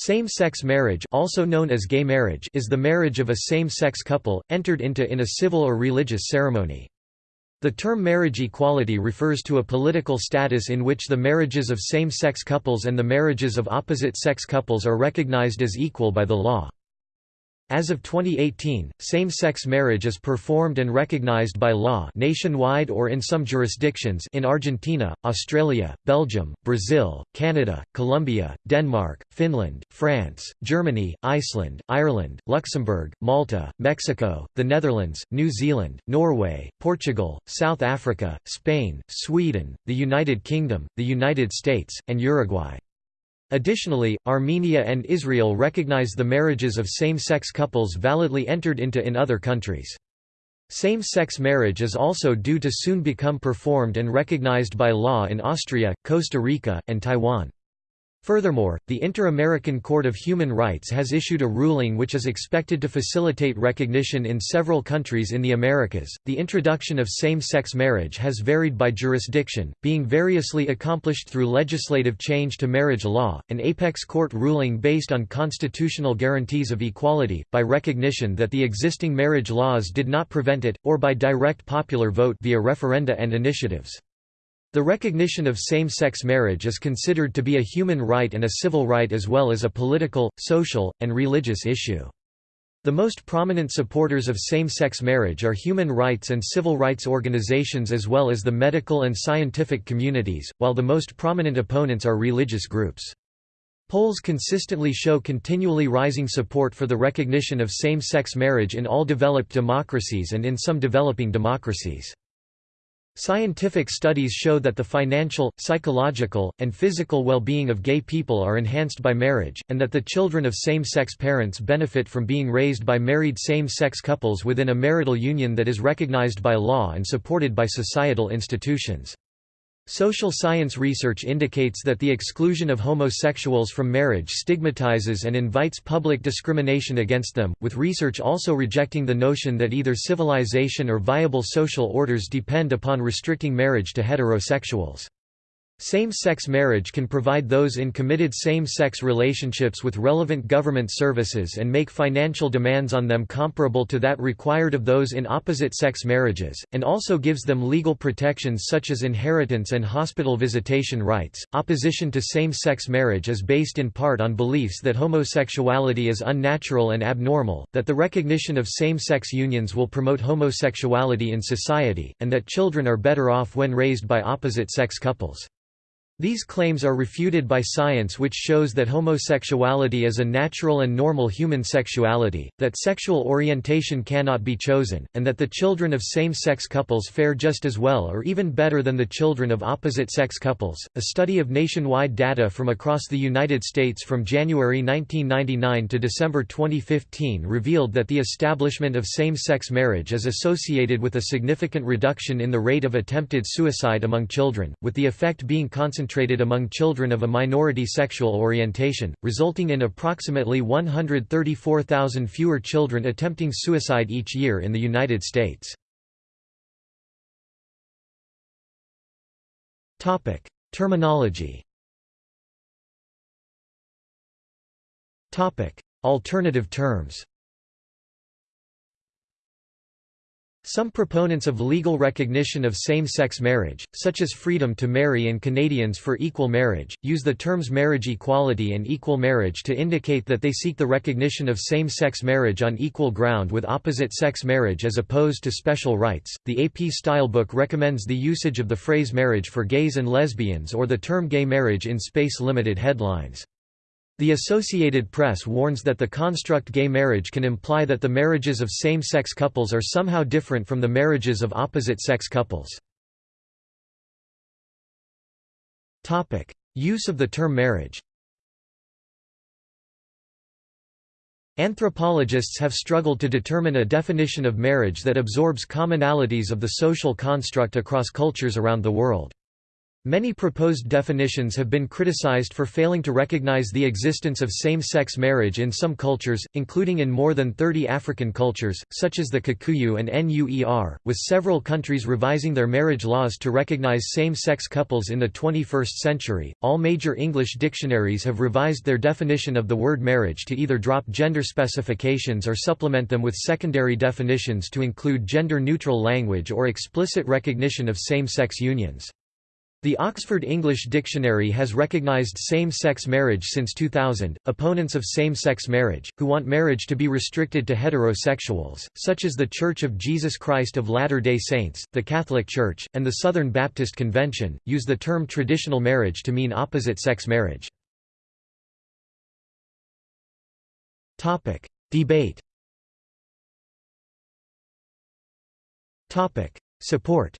Same-sex marriage also known as gay marriage is the marriage of a same-sex couple, entered into in a civil or religious ceremony. The term marriage equality refers to a political status in which the marriages of same-sex couples and the marriages of opposite-sex couples are recognized as equal by the law. As of 2018, same-sex marriage is performed and recognized by law nationwide or in some jurisdictions in Argentina, Australia, Belgium, Brazil, Canada, Colombia, Denmark, Finland, France, Germany, Iceland, Ireland, Luxembourg, Malta, Mexico, the Netherlands, New Zealand, Norway, Portugal, South Africa, Spain, Sweden, the United Kingdom, the United States, and Uruguay. Additionally, Armenia and Israel recognize the marriages of same-sex couples validly entered into in other countries. Same-sex marriage is also due to soon become performed and recognized by law in Austria, Costa Rica, and Taiwan. Furthermore, the Inter-American Court of Human Rights has issued a ruling which is expected to facilitate recognition in several countries in the Americas. The introduction of same-sex marriage has varied by jurisdiction, being variously accomplished through legislative change to marriage law, an apex court ruling based on constitutional guarantees of equality, by recognition that the existing marriage laws did not prevent it, or by direct popular vote via referenda and initiatives. The recognition of same-sex marriage is considered to be a human right and a civil right as well as a political, social, and religious issue. The most prominent supporters of same-sex marriage are human rights and civil rights organizations as well as the medical and scientific communities, while the most prominent opponents are religious groups. Polls consistently show continually rising support for the recognition of same-sex marriage in all developed democracies and in some developing democracies. Scientific studies show that the financial, psychological, and physical well-being of gay people are enhanced by marriage, and that the children of same-sex parents benefit from being raised by married same-sex couples within a marital union that is recognized by law and supported by societal institutions. Social science research indicates that the exclusion of homosexuals from marriage stigmatizes and invites public discrimination against them, with research also rejecting the notion that either civilization or viable social orders depend upon restricting marriage to heterosexuals. Same-sex marriage can provide those in committed same-sex relationships with relevant government services and make financial demands on them comparable to that required of those in opposite-sex marriages, and also gives them legal protections such as inheritance and hospital visitation rights. Opposition to same-sex marriage is based in part on beliefs that homosexuality is unnatural and abnormal, that the recognition of same-sex unions will promote homosexuality in society, and that children are better off when raised by opposite-sex couples. These claims are refuted by science which shows that homosexuality is a natural and normal human sexuality, that sexual orientation cannot be chosen, and that the children of same-sex couples fare just as well or even better than the children of opposite-sex couples. A study of nationwide data from across the United States from January 1999 to December 2015 revealed that the establishment of same-sex marriage is associated with a significant reduction in the rate of attempted suicide among children, with the effect being concentrated concentrated among children of a minority sexual orientation, resulting in approximately 134,000 fewer children attempting suicide each year in the United States. Terminology Alternative terms Some proponents of legal recognition of same-sex marriage, such as Freedom to Marry and Canadians for Equal Marriage, use the terms marriage equality and equal marriage to indicate that they seek the recognition of same-sex marriage on equal ground with opposite-sex marriage as opposed to special rights. The AP Stylebook recommends the usage of the phrase marriage for gays and lesbians or the term gay marriage in space-limited headlines. The Associated Press warns that the construct gay marriage can imply that the marriages of same-sex couples are somehow different from the marriages of opposite-sex couples. Use of the term marriage Anthropologists have struggled to determine a definition of marriage that absorbs commonalities of the social construct across cultures around the world. Many proposed definitions have been criticized for failing to recognize the existence of same-sex marriage in some cultures, including in more than 30 African cultures, such as the Kikuyu and Nuer, with several countries revising their marriage laws to recognize same-sex couples in the 21st century. All major English dictionaries have revised their definition of the word marriage to either drop gender specifications or supplement them with secondary definitions to include gender-neutral language or explicit recognition of same-sex unions. The Oxford English Dictionary has recognized same-sex marriage since 2000. Opponents of same-sex marriage, who want marriage to be restricted to heterosexuals, such as The Church of Jesus Christ of Latter-day Saints, the Catholic Church, and the Southern Baptist Convention, use the term traditional marriage to mean opposite-sex marriage. Topic: Debate. Topic: Support.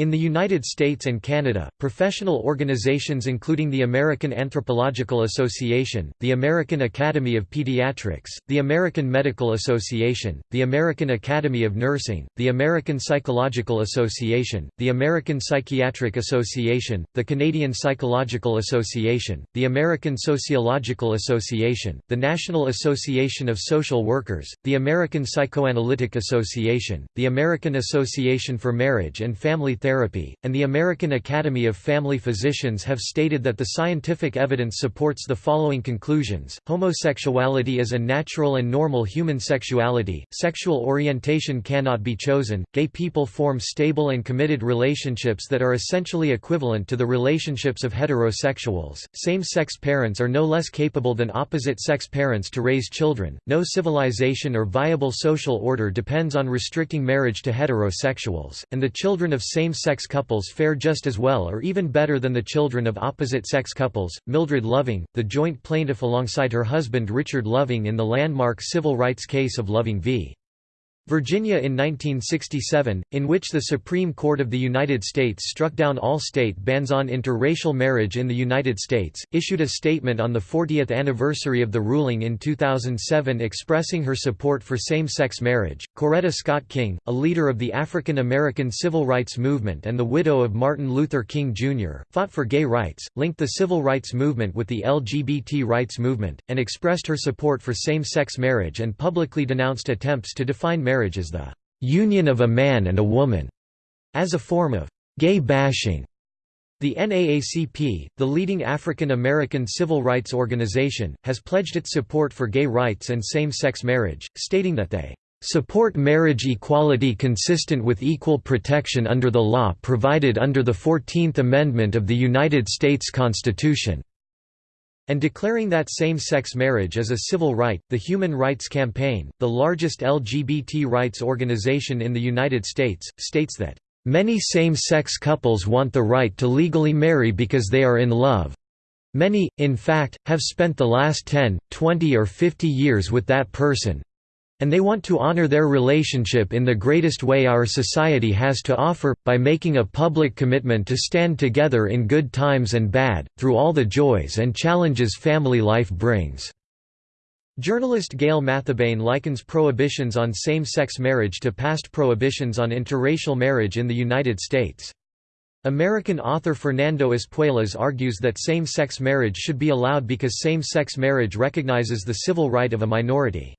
In the United States and Canada, professional organizations including the American Anthropological Association, the American Academy of Pediatrics, the American Medical Association, the American Academy of Nursing, the American Psychological Association, the American Psychiatric Association, the Canadian Psychological Association, the American Sociological Association, the National Association of Social Workers, the American Psychoanalytic Association, the American Association for Marriage and Family Therapy Therapy, and the American Academy of Family Physicians have stated that the scientific evidence supports the following conclusions. Homosexuality is a natural and normal human sexuality, sexual orientation cannot be chosen, gay people form stable and committed relationships that are essentially equivalent to the relationships of heterosexuals, same-sex parents are no less capable than opposite-sex parents to raise children, no civilization or viable social order depends on restricting marriage to heterosexuals, and the children of same same-sex couples fare just as well or even better than the children of opposite-sex couples. Mildred Loving, the joint plaintiff alongside her husband Richard Loving in the landmark civil rights case of Loving v. Virginia in 1967, in which the Supreme Court of the United States struck down all state bans on interracial marriage in the United States, issued a statement on the 40th anniversary of the ruling in 2007 expressing her support for same-sex marriage. Coretta Scott King, a leader of the African American civil rights movement and the widow of Martin Luther King Jr., fought for gay rights, linked the civil rights movement with the LGBT rights movement, and expressed her support for same-sex marriage and publicly denounced attempts to define marriage marriage as the union of a man and a woman, as a form of gay bashing. The NAACP, the leading African American civil rights organization, has pledged its support for gay rights and same-sex marriage, stating that they support marriage equality consistent with equal protection under the law provided under the Fourteenth Amendment of the United States Constitution and declaring that same-sex marriage is a civil right. The Human Rights Campaign, the largest LGBT rights organization in the United States, states that Many same-sex couples want the right to legally marry because they are in love. Many, in fact, have spent the last 10, 20 or 50 years with that person, and they want to honor their relationship in the greatest way our society has to offer, by making a public commitment to stand together in good times and bad, through all the joys and challenges family life brings." Journalist Gail Mathabane likens prohibitions on same-sex marriage to past prohibitions on interracial marriage in the United States. American author Fernando Espuelas argues that same-sex marriage should be allowed because same-sex marriage recognizes the civil right of a minority.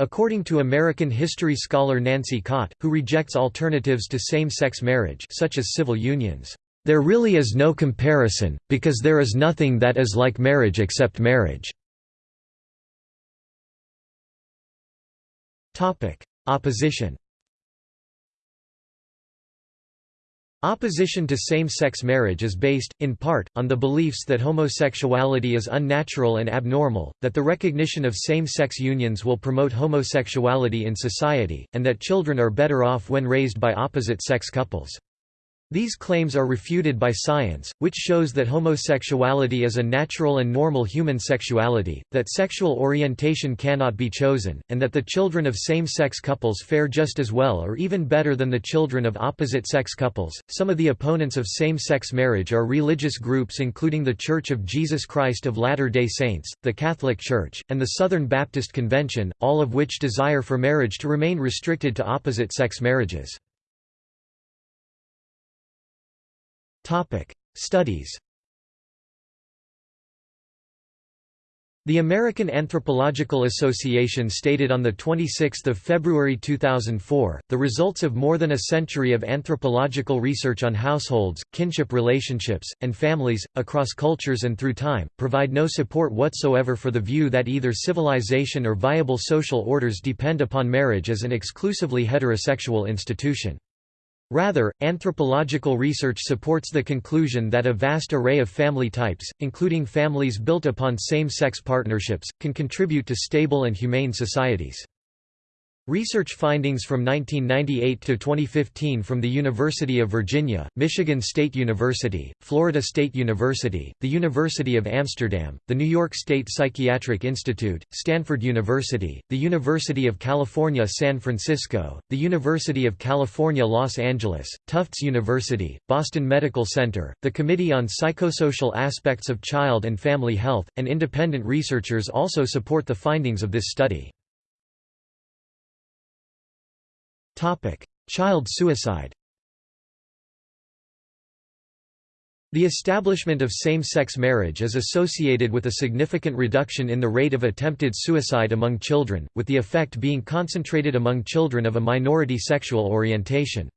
According to American history scholar Nancy Cott, who rejects alternatives to same-sex marriage such as civil unions, "...there really is no comparison, because there is nothing that is like marriage except marriage." Opposition Opposition to same-sex marriage is based, in part, on the beliefs that homosexuality is unnatural and abnormal, that the recognition of same-sex unions will promote homosexuality in society, and that children are better off when raised by opposite-sex couples. These claims are refuted by science, which shows that homosexuality is a natural and normal human sexuality, that sexual orientation cannot be chosen, and that the children of same-sex couples fare just as well or even better than the children of opposite-sex couples. Some of the opponents of same-sex marriage are religious groups including the Church of Jesus Christ of Latter-day Saints, the Catholic Church, and the Southern Baptist Convention, all of which desire for marriage to remain restricted to opposite-sex marriages. Studies The American Anthropological Association stated on 26 February 2004, the results of more than a century of anthropological research on households, kinship relationships, and families, across cultures and through time, provide no support whatsoever for the view that either civilization or viable social orders depend upon marriage as an exclusively heterosexual institution. Rather, anthropological research supports the conclusion that a vast array of family types, including families built upon same-sex partnerships, can contribute to stable and humane societies. Research findings from 1998 to 2015 from the University of Virginia, Michigan State University, Florida State University, the University of Amsterdam, the New York State Psychiatric Institute, Stanford University, the University of California San Francisco, the University of California Los Angeles, Tufts University, Boston Medical Center, the Committee on Psychosocial Aspects of Child and Family Health, and independent researchers also support the findings of this study. Child suicide The establishment of same-sex marriage is associated with a significant reduction in the rate of attempted suicide among children, with the effect being concentrated among children of a minority sexual orientation.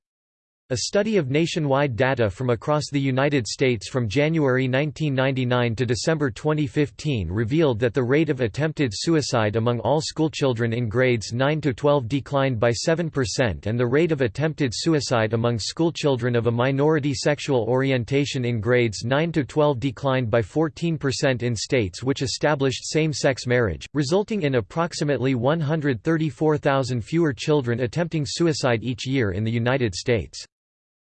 A study of nationwide data from across the United States from January 1999 to December 2015 revealed that the rate of attempted suicide among all schoolchildren in grades 9 to 12 declined by 7% and the rate of attempted suicide among schoolchildren of a minority sexual orientation in grades 9 to 12 declined by 14% in states which established same-sex marriage, resulting in approximately 134,000 fewer children attempting suicide each year in the United States.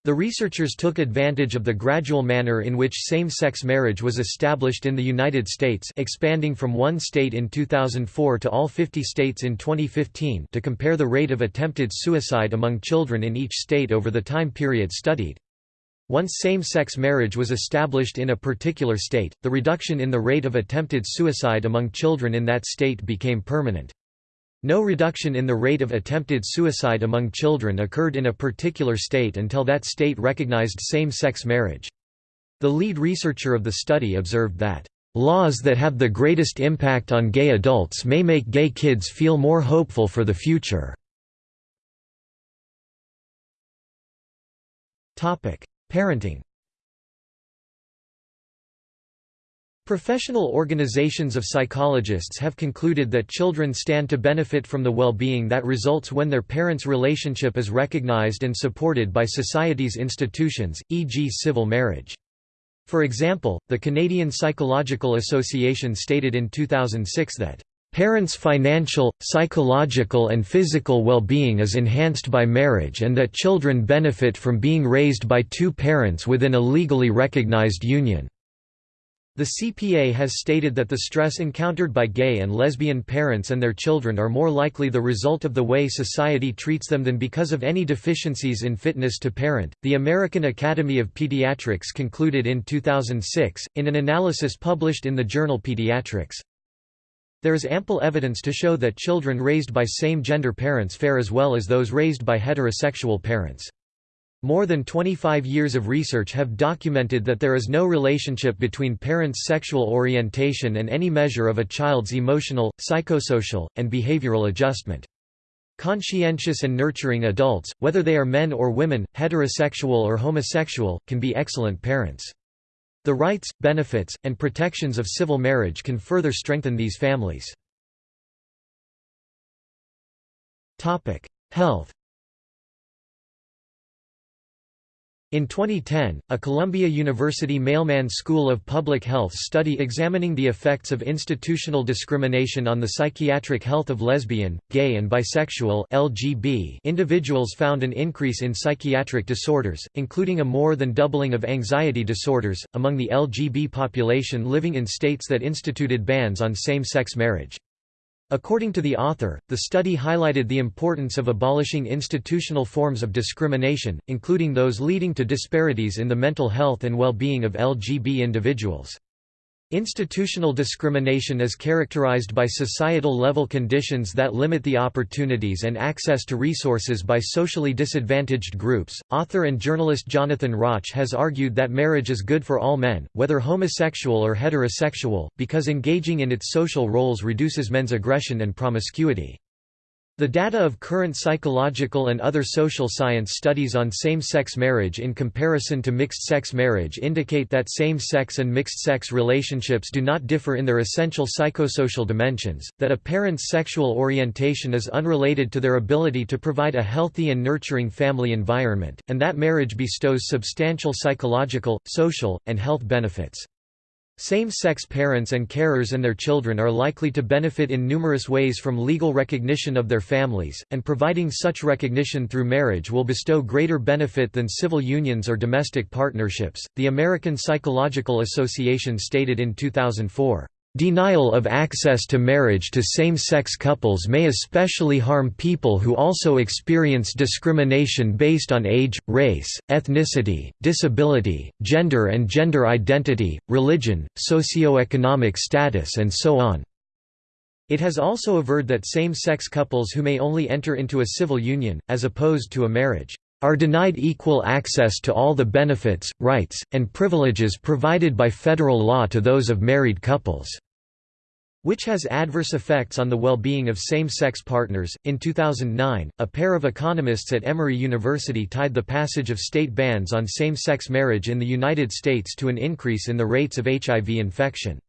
The researchers took advantage of the gradual manner in which same-sex marriage was established in the United States expanding from one state in 2004 to all 50 states in 2015 to compare the rate of attempted suicide among children in each state over the time period studied. Once same-sex marriage was established in a particular state, the reduction in the rate of attempted suicide among children in that state became permanent. No reduction in the rate of attempted suicide among children occurred in a particular state until that state recognized same-sex marriage. The lead researcher of the study observed that, "...laws that have the greatest impact on gay adults may make gay kids feel more hopeful for the future." Parenting Professional organizations of psychologists have concluded that children stand to benefit from the well-being that results when their parents' relationship is recognized and supported by society's institutions, e.g. civil marriage. For example, the Canadian Psychological Association stated in 2006 that Parents' financial, psychological and physical well-being is enhanced by marriage and that children benefit from being raised by two parents within a legally recognized union. The CPA has stated that the stress encountered by gay and lesbian parents and their children are more likely the result of the way society treats them than because of any deficiencies in fitness to parent. The American Academy of Pediatrics concluded in 2006, in an analysis published in the journal Pediatrics, there is ample evidence to show that children raised by same-gender parents fare as well as those raised by heterosexual parents. More than 25 years of research have documented that there is no relationship between parents' sexual orientation and any measure of a child's emotional, psychosocial, and behavioral adjustment. Conscientious and nurturing adults, whether they are men or women, heterosexual or homosexual, can be excellent parents. The rights, benefits, and protections of civil marriage can further strengthen these families. Health In 2010, a Columbia University Mailman School of Public Health study examining the effects of institutional discrimination on the psychiatric health of lesbian, gay and bisexual LGB individuals found an increase in psychiatric disorders, including a more than doubling of anxiety disorders, among the LGB population living in states that instituted bans on same-sex marriage. According to the author, the study highlighted the importance of abolishing institutional forms of discrimination, including those leading to disparities in the mental health and well-being of LGB individuals. Institutional discrimination is characterized by societal-level conditions that limit the opportunities and access to resources by socially disadvantaged groups. Author and journalist Jonathan Rauch has argued that marriage is good for all men, whether homosexual or heterosexual, because engaging in its social roles reduces men's aggression and promiscuity. The data of current psychological and other social science studies on same-sex marriage in comparison to mixed-sex marriage indicate that same-sex and mixed-sex relationships do not differ in their essential psychosocial dimensions, that a parent's sexual orientation is unrelated to their ability to provide a healthy and nurturing family environment, and that marriage bestows substantial psychological, social, and health benefits. Same-sex parents and carers and their children are likely to benefit in numerous ways from legal recognition of their families, and providing such recognition through marriage will bestow greater benefit than civil unions or domestic partnerships. The American Psychological Association stated in 2004, Denial of access to marriage to same-sex couples may especially harm people who also experience discrimination based on age, race, ethnicity, disability, gender and gender identity, religion, socioeconomic status and so on. It has also averred that same-sex couples who may only enter into a civil union, as opposed to a marriage, are denied equal access to all the benefits, rights, and privileges provided by federal law to those of married couples which has adverse effects on the well-being of same-sex partners. In 2009, a pair of economists at Emory University tied the passage of state bans on same-sex marriage in the United States to an increase in the rates of HIV infection.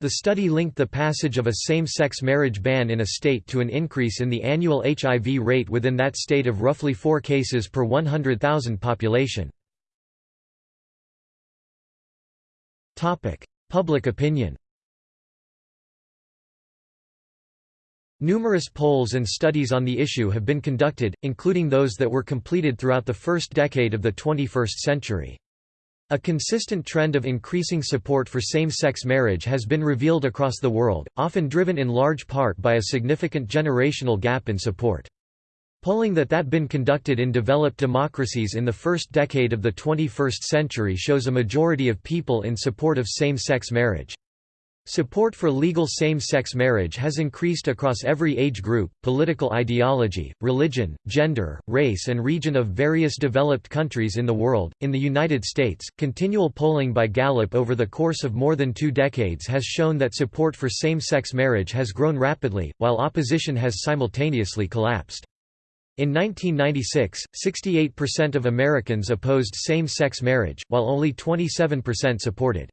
The study linked the passage of a same-sex marriage ban in a state to an increase in the annual HIV rate within that state of roughly 4 cases per 100,000 population. Public opinion Numerous polls and studies on the issue have been conducted, including those that were completed throughout the first decade of the 21st century. A consistent trend of increasing support for same-sex marriage has been revealed across the world, often driven in large part by a significant generational gap in support. Polling that that been conducted in developed democracies in the first decade of the 21st century shows a majority of people in support of same-sex marriage. Support for legal same-sex marriage has increased across every age group, political ideology, religion, gender, race and region of various developed countries in the world. In the United States, continual polling by Gallup over the course of more than 2 decades has shown that support for same-sex marriage has grown rapidly, while opposition has simultaneously collapsed. In 1996, 68% of Americans opposed same-sex marriage, while only 27% supported.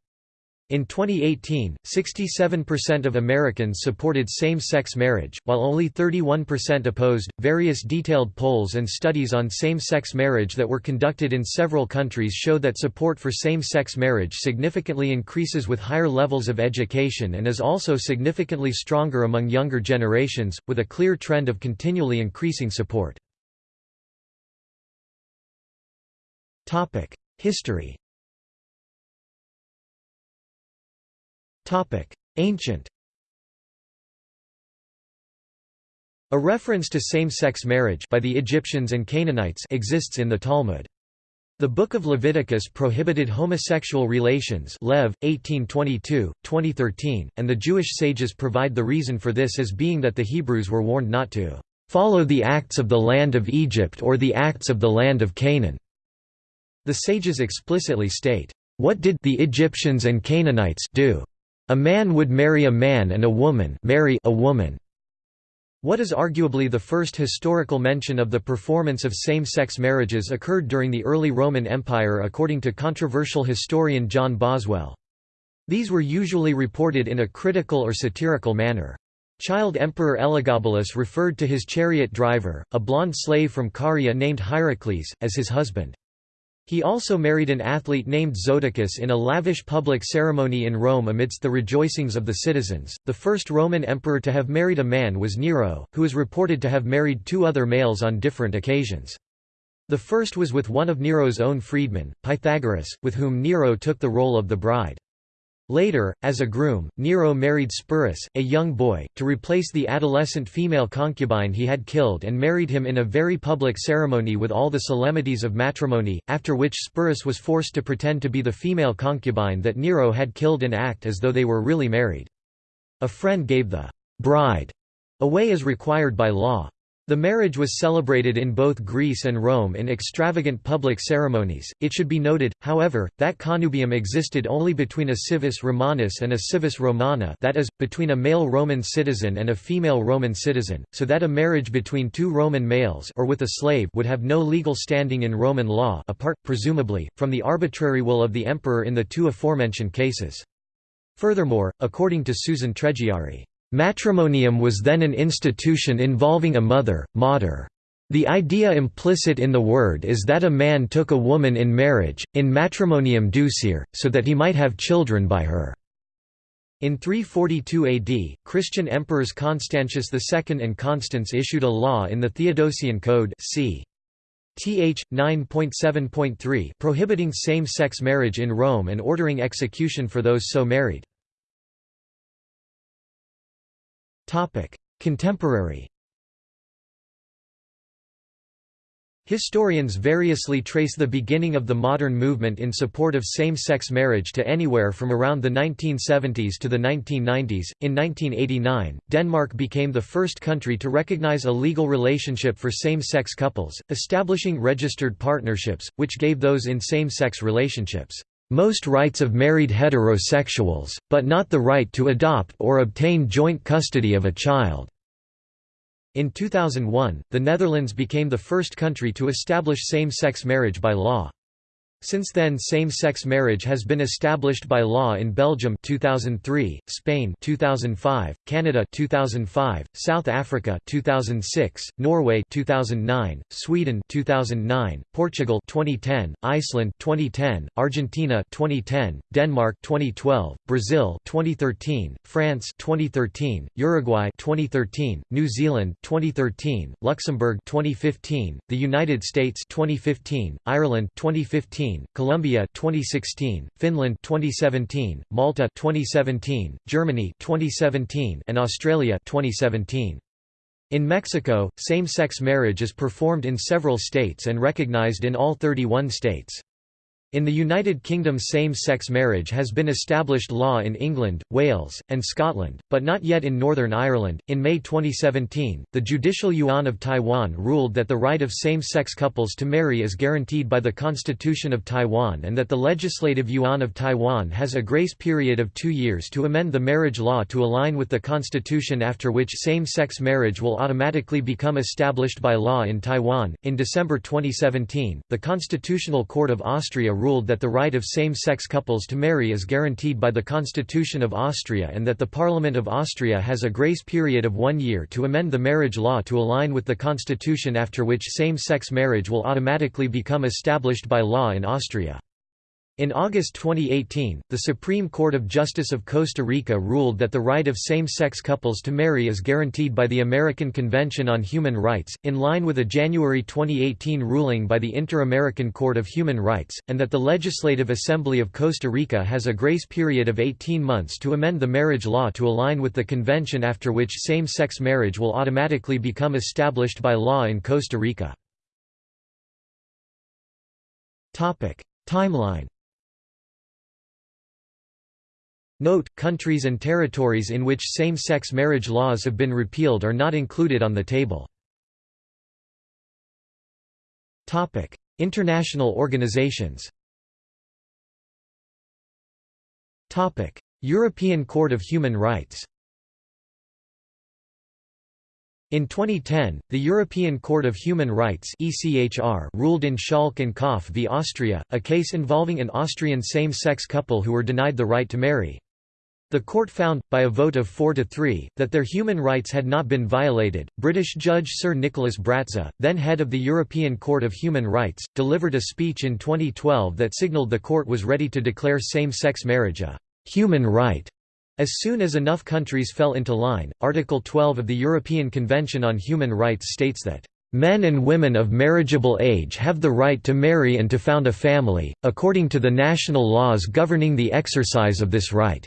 In 2018, 67% of Americans supported same-sex marriage, while only 31% opposed. Various detailed polls and studies on same-sex marriage that were conducted in several countries show that support for same-sex marriage significantly increases with higher levels of education and is also significantly stronger among younger generations, with a clear trend of continually increasing support. History Ancient A reference to same-sex marriage by the Egyptians and Canaanites exists in the Talmud. The Book of Leviticus prohibited homosexual relations Lev. 1822, 2013, and the Jewish sages provide the reason for this as being that the Hebrews were warned not to "...follow the acts of the land of Egypt or the acts of the land of Canaan." The sages explicitly state, "...what did the Egyptians and Canaanites do?" A man would marry a man and a woman marry a woman. What is arguably the first historical mention of the performance of same-sex marriages occurred during the early Roman Empire according to controversial historian John Boswell. These were usually reported in a critical or satirical manner. Child Emperor Elagabalus referred to his chariot driver, a blond slave from Caria named Hierocles, as his husband. He also married an athlete named Zoticus in a lavish public ceremony in Rome amidst the rejoicings of the citizens. The first Roman emperor to have married a man was Nero, who is reported to have married two other males on different occasions. The first was with one of Nero's own freedmen, Pythagoras, with whom Nero took the role of the bride. Later, as a groom, Nero married Sporus, a young boy, to replace the adolescent female concubine he had killed and married him in a very public ceremony with all the solemnities of matrimony, after which Sporus was forced to pretend to be the female concubine that Nero had killed and act as though they were really married. A friend gave the bride away as required by law. The marriage was celebrated in both Greece and Rome in extravagant public ceremonies. It should be noted, however, that connubium existed only between a civis Romanus and a civis Romana, that is, between a male Roman citizen and a female Roman citizen, so that a marriage between two Roman males or with a slave would have no legal standing in Roman law, apart presumably from the arbitrary will of the emperor in the two aforementioned cases. Furthermore, according to Susan Treggiari, Matrimonium was then an institution involving a mother, mater. The idea implicit in the word is that a man took a woman in marriage, in matrimonium ducere, so that he might have children by her. In 342 AD, Christian emperors Constantius II and Constans issued a law in the Theodosian Code c. Th. 9.7.3 prohibiting same-sex marriage in Rome and ordering execution for those so married. Contemporary Historians variously trace the beginning of the modern movement in support of same-sex marriage to anywhere from around the 1970s to the 1990s. In 1989, Denmark became the first country to recognize a legal relationship for same-sex couples, establishing registered partnerships, which gave those in same-sex relationships most rights of married heterosexuals, but not the right to adopt or obtain joint custody of a child. In 2001, the Netherlands became the first country to establish same-sex marriage by law. Since then same-sex marriage has been established by law in Belgium 2003, Spain 2005, Canada 2005, South Africa 2006, Norway 2009, Sweden 2009, Portugal 2010, Iceland 2010, Argentina 2010, Denmark 2012, Brazil 2013, France 2013, Uruguay 2013, New Zealand 2013, Luxembourg 2015, the United States 2015, Ireland 2015 2015, Colombia 2016, Finland 2017, Malta 2017, Germany 2017, and Australia 2017. In Mexico, same-sex marriage is performed in several states and recognized in all 31 states. In the United Kingdom same-sex marriage has been established law in England, Wales, and Scotland, but not yet in Northern Ireland. In May 2017, the Judicial Yuan of Taiwan ruled that the right of same-sex couples to marry is guaranteed by the Constitution of Taiwan and that the Legislative Yuan of Taiwan has a grace period of 2 years to amend the marriage law to align with the constitution after which same-sex marriage will automatically become established by law in Taiwan. In December 2017, the Constitutional Court of Austria ruled that the right of same-sex couples to marry is guaranteed by the Constitution of Austria and that the Parliament of Austria has a grace period of one year to amend the marriage law to align with the constitution after which same-sex marriage will automatically become established by law in Austria. In August 2018, the Supreme Court of Justice of Costa Rica ruled that the right of same-sex couples to marry is guaranteed by the American Convention on Human Rights, in line with a January 2018 ruling by the Inter-American Court of Human Rights, and that the Legislative Assembly of Costa Rica has a grace period of 18 months to amend the marriage law to align with the convention after which same-sex marriage will automatically become established by law in Costa Rica. Timeline Note, countries and territories in which same-sex marriage laws have been repealed are not included on the table. International organizations European Court of Human Rights in 2010, the European Court of Human Rights (ECHR) ruled in Schalk and Kopf v Austria, a case involving an Austrian same-sex couple who were denied the right to marry. The court found, by a vote of 4 to 3, that their human rights had not been violated. British Judge Sir Nicholas Bratza, then head of the European Court of Human Rights, delivered a speech in 2012 that signalled the court was ready to declare same sex marriage a human right. As soon as enough countries fell into line, Article 12 of the European Convention on Human Rights states that Men and women of marriageable age have the right to marry and to found a family, according to the national laws governing the exercise of this right."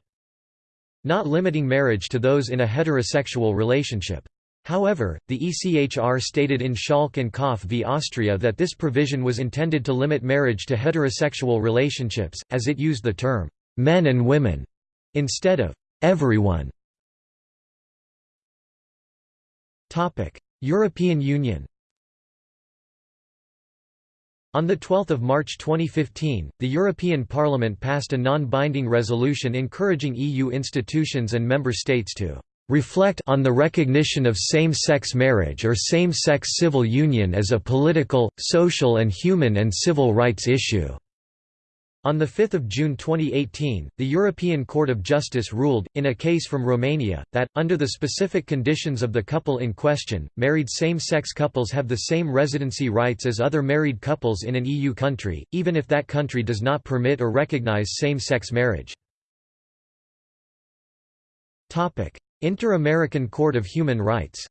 Not limiting marriage to those in a heterosexual relationship. However, the ECHR stated in Schalk and Kopf v Austria that this provision was intended to limit marriage to heterosexual relationships, as it used the term, "'men and women' instead of "'everyone'". European Union on 12 March 2015, the European Parliament passed a non-binding resolution encouraging EU institutions and member states to "...reflect on the recognition of same-sex marriage or same-sex civil union as a political, social and human and civil rights issue." On 5 June 2018, the European Court of Justice ruled, in a case from Romania, that, under the specific conditions of the couple in question, married same-sex couples have the same residency rights as other married couples in an EU country, even if that country does not permit or recognize same-sex marriage. Inter-American Court of Human Rights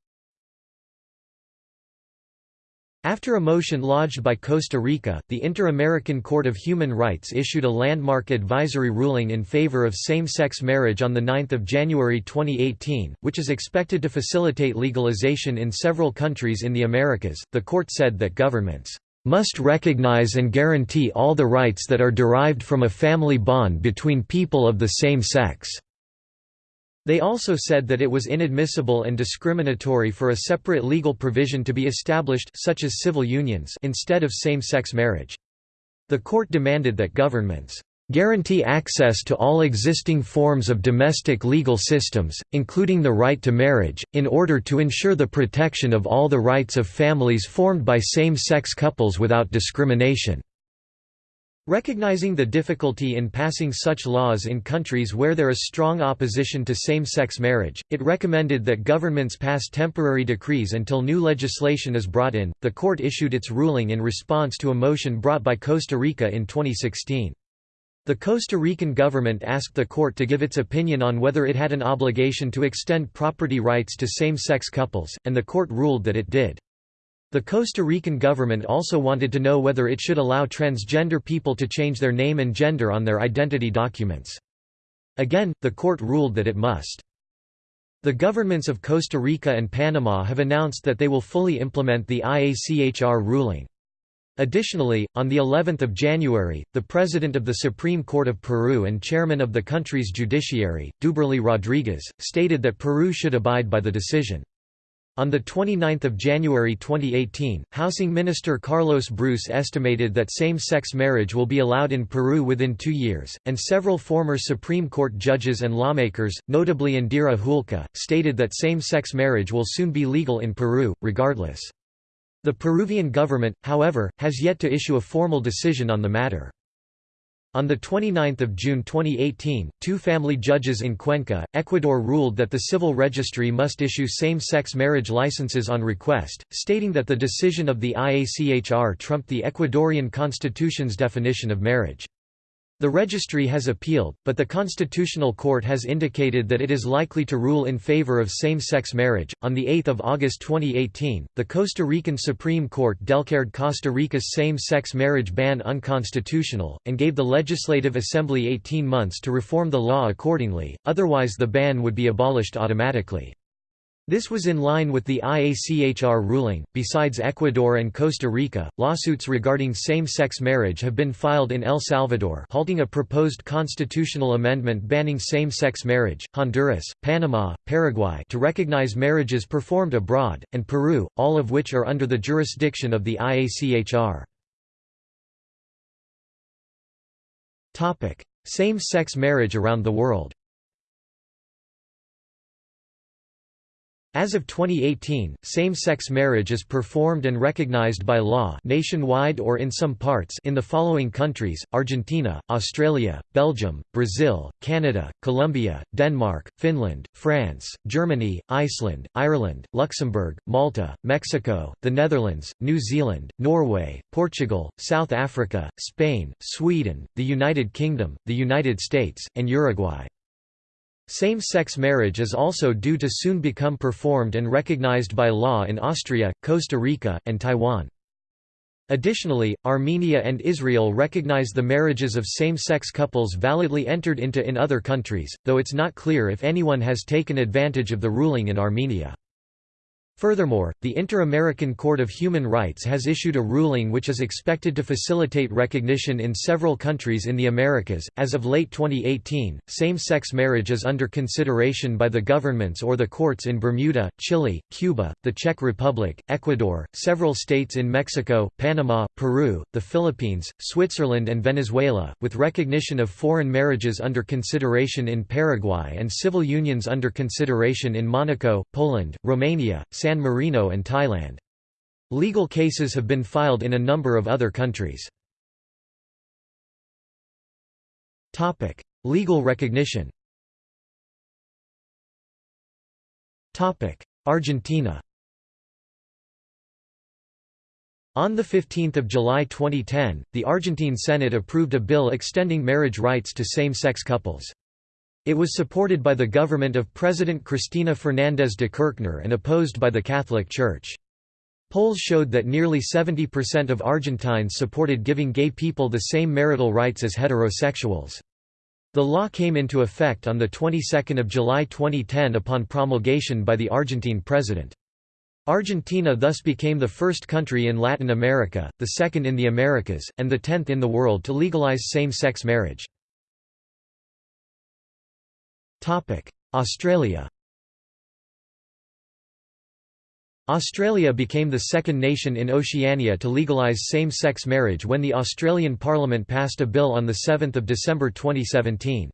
after a motion lodged by Costa Rica, the Inter-American Court of Human Rights issued a landmark advisory ruling in favor of same-sex marriage on 9 January 2018, which is expected to facilitate legalization in several countries in the Americas. The court said that governments must recognize and guarantee all the rights that are derived from a family bond between people of the same sex. They also said that it was inadmissible and discriminatory for a separate legal provision to be established such as civil unions instead of same-sex marriage. The court demanded that governments guarantee access to all existing forms of domestic legal systems, including the right to marriage, in order to ensure the protection of all the rights of families formed by same-sex couples without discrimination. Recognizing the difficulty in passing such laws in countries where there is strong opposition to same-sex marriage, it recommended that governments pass temporary decrees until new legislation is brought in. The court issued its ruling in response to a motion brought by Costa Rica in 2016. The Costa Rican government asked the court to give its opinion on whether it had an obligation to extend property rights to same-sex couples, and the court ruled that it did. The Costa Rican government also wanted to know whether it should allow transgender people to change their name and gender on their identity documents. Again, the court ruled that it must. The governments of Costa Rica and Panama have announced that they will fully implement the IACHR ruling. Additionally, on the 11th of January, the President of the Supreme Court of Peru and Chairman of the country's judiciary, Duberly Rodriguez, stated that Peru should abide by the decision. On 29 January 2018, Housing Minister Carlos Bruce estimated that same-sex marriage will be allowed in Peru within two years, and several former Supreme Court judges and lawmakers, notably Indira Huilca, stated that same-sex marriage will soon be legal in Peru, regardless. The Peruvian government, however, has yet to issue a formal decision on the matter. On 29 June 2018, two family judges in Cuenca, Ecuador ruled that the civil registry must issue same-sex marriage licenses on request, stating that the decision of the IACHR trumped the Ecuadorian constitution's definition of marriage. The registry has appealed, but the Constitutional Court has indicated that it is likely to rule in favor of same-sex marriage. On 8 August 2018, the Costa Rican Supreme Court declared Costa Rica's same-sex marriage ban unconstitutional, and gave the Legislative Assembly 18 months to reform the law accordingly, otherwise the ban would be abolished automatically. This was in line with the IACHR ruling. Besides Ecuador and Costa Rica, lawsuits regarding same-sex marriage have been filed in El Salvador, halting a proposed constitutional amendment banning same-sex marriage, Honduras, Panama, Paraguay to recognize marriages performed abroad, and Peru, all of which are under the jurisdiction of the IACHR. Topic: Same-sex marriage around the world. As of 2018, same-sex marriage is performed and recognized by law nationwide or in some parts in the following countries, Argentina, Australia, Belgium, Brazil, Canada, Colombia, Denmark, Finland, France, Germany, Iceland, Ireland, Luxembourg, Malta, Mexico, the Netherlands, New Zealand, Norway, Portugal, South Africa, Spain, Sweden, the United Kingdom, the United States, and Uruguay. Same-sex marriage is also due to soon become performed and recognized by law in Austria, Costa Rica, and Taiwan. Additionally, Armenia and Israel recognize the marriages of same-sex couples validly entered into in other countries, though it's not clear if anyone has taken advantage of the ruling in Armenia. Furthermore, the Inter-American Court of Human Rights has issued a ruling which is expected to facilitate recognition in several countries in the Americas. As of late 2018, same-sex marriage is under consideration by the governments or the courts in Bermuda, Chile, Cuba, the Czech Republic, Ecuador, several states in Mexico, Panama, Peru, the Philippines, Switzerland and Venezuela, with recognition of foreign marriages under consideration in Paraguay and civil unions under consideration in Monaco, Poland, Romania, San Marino and Thailand. Legal cases have been filed in a number of other countries. Topic: Legal recognition Topic: Argentina On 15 July 2010, the Argentine Senate approved a bill extending marriage rights to same-sex couples. It was supported by the government of President Cristina Fernández de Kirchner and opposed by the Catholic Church. Polls showed that nearly 70% of Argentines supported giving gay people the same marital rights as heterosexuals. The law came into effect on the 22nd of July 2010 upon promulgation by the Argentine president. Argentina thus became the first country in Latin America, the second in the Americas, and the tenth in the world to legalize same-sex marriage. Australia Australia became the second nation in Oceania to legalise same-sex marriage when the Australian Parliament passed a bill on 7 December 2017.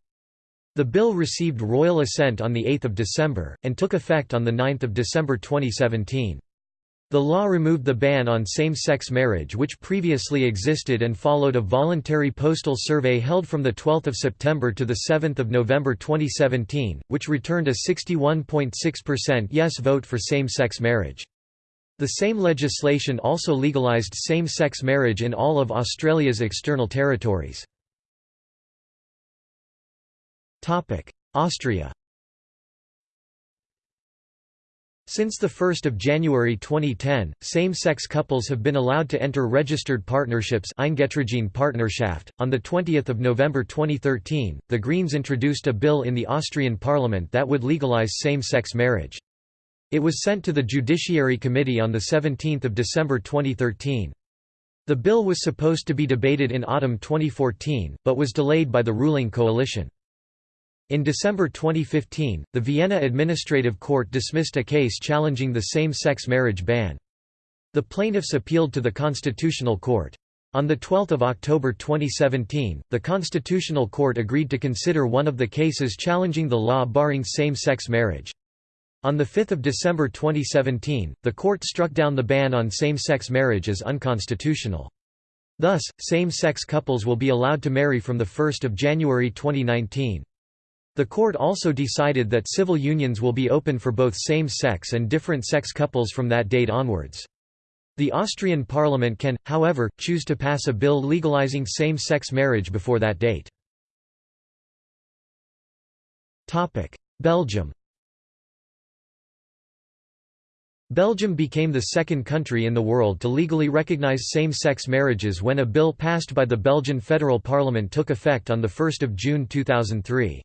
The bill received royal assent on 8 December, and took effect on 9 December 2017. The law removed the ban on same-sex marriage which previously existed and followed a voluntary postal survey held from 12 September to 7 November 2017, which returned a 61.6% yes vote for same-sex marriage. The same legislation also legalised same-sex marriage in all of Australia's external territories. Austria Since 1 January 2010, same-sex couples have been allowed to enter registered partnerships. .On 20 November 2013, the Greens introduced a bill in the Austrian parliament that would legalise same-sex marriage. It was sent to the Judiciary Committee on 17 December 2013. The bill was supposed to be debated in autumn 2014, but was delayed by the ruling coalition. In December 2015, the Vienna Administrative Court dismissed a case challenging the same-sex marriage ban. The plaintiffs appealed to the Constitutional Court. On 12 October 2017, the Constitutional Court agreed to consider one of the cases challenging the law barring same-sex marriage. On 5 December 2017, the court struck down the ban on same-sex marriage as unconstitutional. Thus, same-sex couples will be allowed to marry from 1 January 2019. The court also decided that civil unions will be open for both same-sex and different-sex couples from that date onwards. The Austrian parliament can, however, choose to pass a bill legalizing same-sex marriage before that date. Belgium Belgium became the second country in the world to legally recognize same-sex marriages when a bill passed by the Belgian federal parliament took effect on 1 June 2003.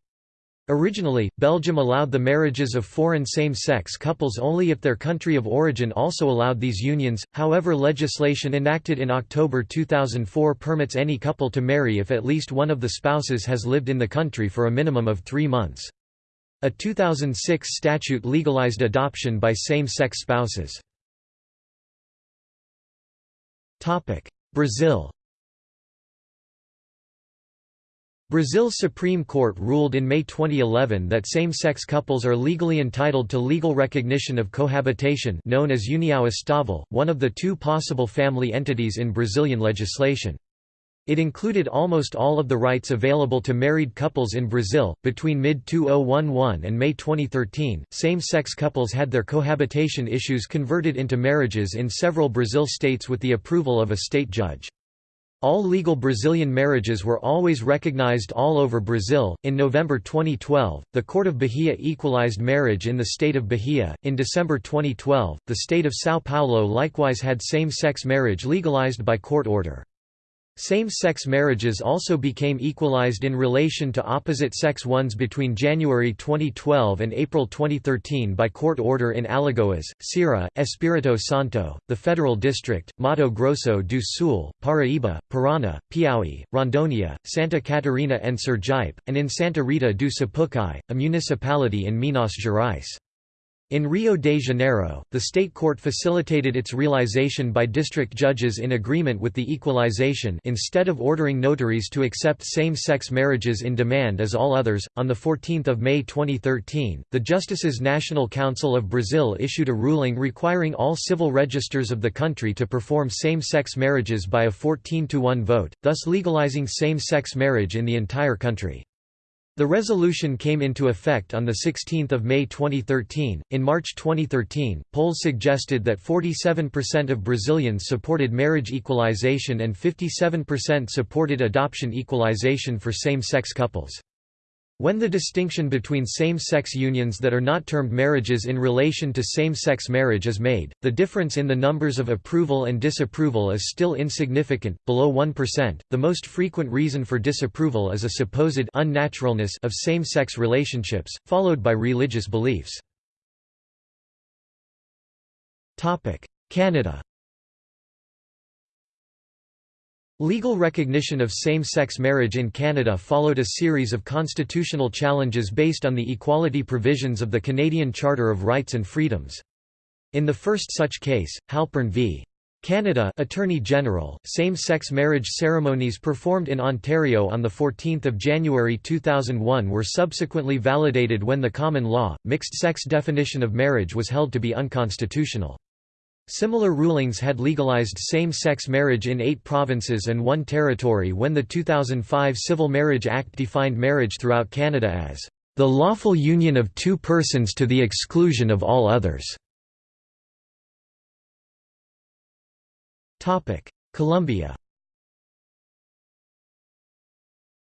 Originally, Belgium allowed the marriages of foreign same-sex couples only if their country of origin also allowed these unions, however legislation enacted in October 2004 permits any couple to marry if at least one of the spouses has lived in the country for a minimum of three months. A 2006 statute legalized adoption by same-sex spouses. Brazil Brazil's Supreme Court ruled in May 2011 that same-sex couples are legally entitled to legal recognition of cohabitation known as união estável, one of the two possible family entities in Brazilian legislation. It included almost all of the rights available to married couples in Brazil. Between mid 2011 and May 2013, same sex couples had their cohabitation issues converted into marriages in several Brazil states with the approval of a state judge. All legal Brazilian marriages were always recognized all over Brazil. In November 2012, the Court of Bahia equalized marriage in the state of Bahia. In December 2012, the state of São Paulo likewise had same sex marriage legalized by court order. Same-sex marriages also became equalized in relation to opposite-sex ones between January 2012 and April 2013 by court order in Alagoas, Ceará, Espírito Santo, the Federal District, Mato Grosso do Sul, Paraíba, Paraná, Piauí, Rondônia, Santa Catarina and Sergipe, and in Santa Rita do Sapucaí, a municipality in Minas Gerais. In Rio de Janeiro, the state court facilitated its realization by district judges in agreement with the equalization instead of ordering notaries to accept same-sex marriages in demand as all others. On the 14th of May 2013, the Justices National Council of Brazil issued a ruling requiring all civil registers of the country to perform same-sex marriages by a 14 to 1 vote, thus legalizing same-sex marriage in the entire country. The resolution came into effect on 16 May 2013. In March 2013, polls suggested that 47% of Brazilians supported marriage equalization and 57% supported adoption equalization for same-sex couples. When the distinction between same-sex unions that are not termed marriages in relation to same-sex marriage is made, the difference in the numbers of approval and disapproval is still insignificant, below 1%. The most frequent reason for disapproval is a supposed unnaturalness of same-sex relationships, followed by religious beliefs. Topic: Canada Legal recognition of same-sex marriage in Canada followed a series of constitutional challenges based on the equality provisions of the Canadian Charter of Rights and Freedoms. In the first such case, Halpern v. Canada Attorney General, same-sex marriage ceremonies performed in Ontario on 14 January 2001 were subsequently validated when the common law, mixed-sex definition of marriage was held to be unconstitutional. Similar rulings had legalized same-sex marriage in eight provinces and one territory when the 2005 Civil Marriage Act defined marriage throughout Canada as the lawful union of two persons to the exclusion of all others. Colombia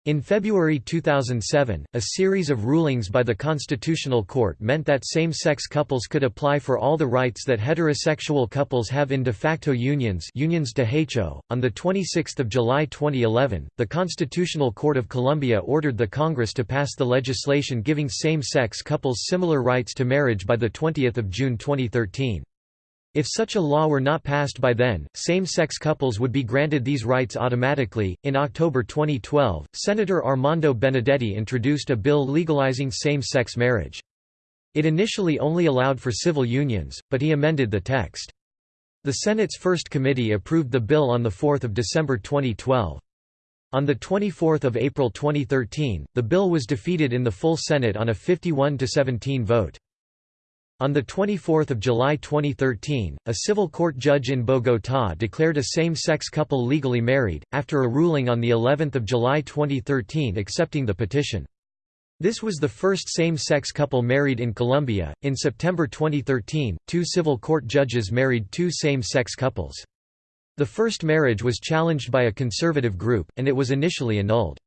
In February 2007, a series of rulings by the Constitutional Court meant that same-sex couples could apply for all the rights that heterosexual couples have in de facto unions unions de hecho. .On 26 July 2011, the Constitutional Court of Colombia ordered the Congress to pass the legislation giving same-sex couples similar rights to marriage by 20 June 2013. If such a law were not passed by then, same sex couples would be granted these rights automatically. In October 2012, Senator Armando Benedetti introduced a bill legalizing same sex marriage. It initially only allowed for civil unions, but he amended the text. The Senate's first committee approved the bill on 4 December 2012. On 24 April 2013, the bill was defeated in the full Senate on a 51–17 vote. On 24 July 2013, a civil court judge in Bogotá declared a same-sex couple legally married, after a ruling on of July 2013 accepting the petition. This was the first same-sex couple married in Colombia. In September 2013, two civil court judges married two same-sex couples. The first marriage was challenged by a conservative group, and it was initially annulled.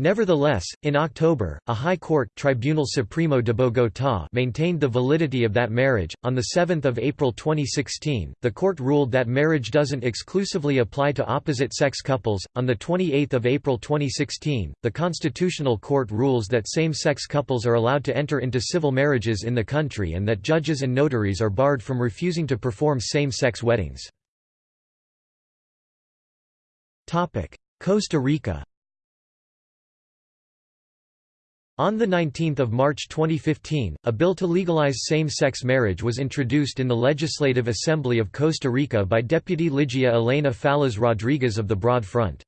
Nevertheless, in October, a High Court Tribunal Supremo de Bogotá maintained the validity of that marriage. On the 7th of April 2016, the court ruled that marriage doesn't exclusively apply to opposite-sex couples. On the 28th of April 2016, the Constitutional Court rules that same-sex couples are allowed to enter into civil marriages in the country and that judges and notaries are barred from refusing to perform same-sex weddings. Topic: Costa Rica On 19 March 2015, a bill to legalize same-sex marriage was introduced in the Legislative Assembly of Costa Rica by Deputy Ligia Elena Fallas Rodriguez of the Broad Front.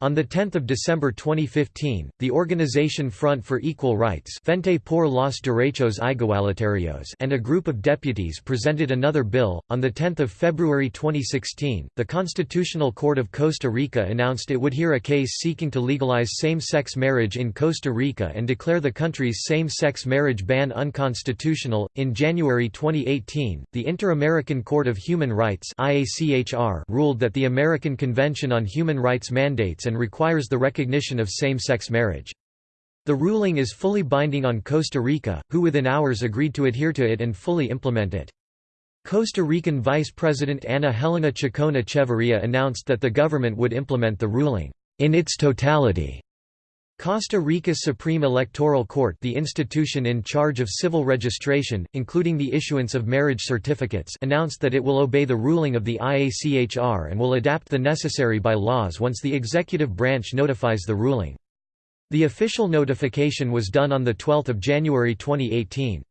On 10 December 2015, the organization Front for Equal Rights Frente por los Derechos Igualitarios and a group of deputies presented another bill. On 10 February 2016, the Constitutional Court of Costa Rica announced it would hear a case seeking to legalize same-sex marriage in Costa Rica and declare the country's same-sex marriage ban unconstitutional. In January 2018, the Inter-American Court of Human Rights (IACHR) ruled that the American Convention on Human Rights mandates and and requires the recognition of same-sex marriage. The ruling is fully binding on Costa Rica, who within hours agreed to adhere to it and fully implement it. Costa Rican Vice President Ana Helena Chacon Echeverria announced that the government would implement the ruling in its totality. Costa Rica's Supreme Electoral Court the institution in charge of civil registration, including the issuance of marriage certificates announced that it will obey the ruling of the IACHR and will adapt the necessary by laws once the executive branch notifies the ruling. The official notification was done on 12 January 2018.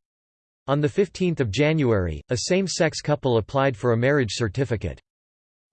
On 15 January, a same-sex couple applied for a marriage certificate.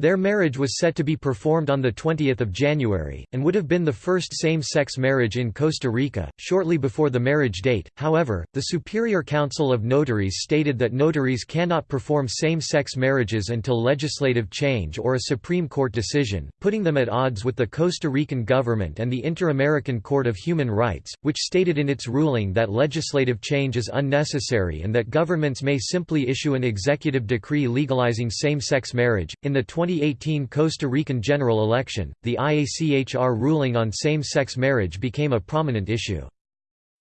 Their marriage was set to be performed on 20 January, and would have been the first same-sex marriage in Costa Rica, shortly before the marriage date. However, the Superior Council of Notaries stated that notaries cannot perform same-sex marriages until legislative change or a Supreme Court decision, putting them at odds with the Costa Rican government and the Inter-American Court of Human Rights, which stated in its ruling that legislative change is unnecessary and that governments may simply issue an executive decree legalizing same-sex marriage. In the 20 2018 Costa Rican general election, the IACHR ruling on same-sex marriage became a prominent issue.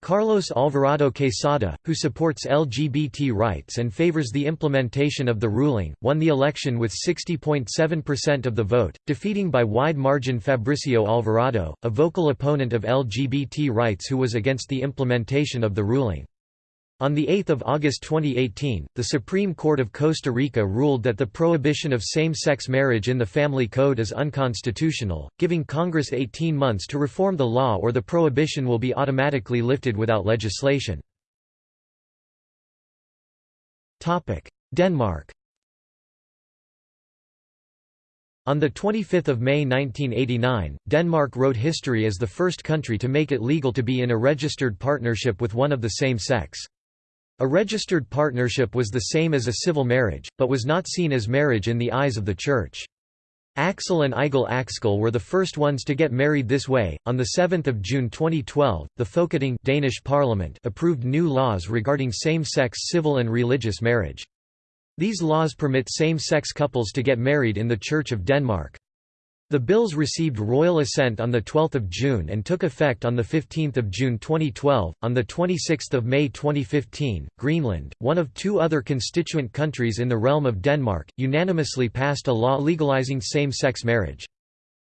Carlos Alvarado Quesada, who supports LGBT rights and favors the implementation of the ruling, won the election with 60.7% of the vote, defeating by wide margin Fabricio Alvarado, a vocal opponent of LGBT rights who was against the implementation of the ruling. On 8 August 2018, the Supreme Court of Costa Rica ruled that the prohibition of same-sex marriage in the Family Code is unconstitutional, giving Congress 18 months to reform the law or the prohibition will be automatically lifted without legislation. Denmark On 25 May 1989, Denmark wrote history as the first country to make it legal to be in a registered partnership with one of the same sex. A registered partnership was the same as a civil marriage, but was not seen as marriage in the eyes of the Church. Axel and Eigil Axgil were the first ones to get married this way. On the 7th of June 2012, the Folketing Danish Parliament approved new laws regarding same-sex civil and religious marriage. These laws permit same-sex couples to get married in the Church of Denmark. The bills received royal assent on 12 June and took effect on 15 June 2012. On 26 May 2015, Greenland, one of two other constituent countries in the realm of Denmark, unanimously passed a law legalizing same-sex marriage.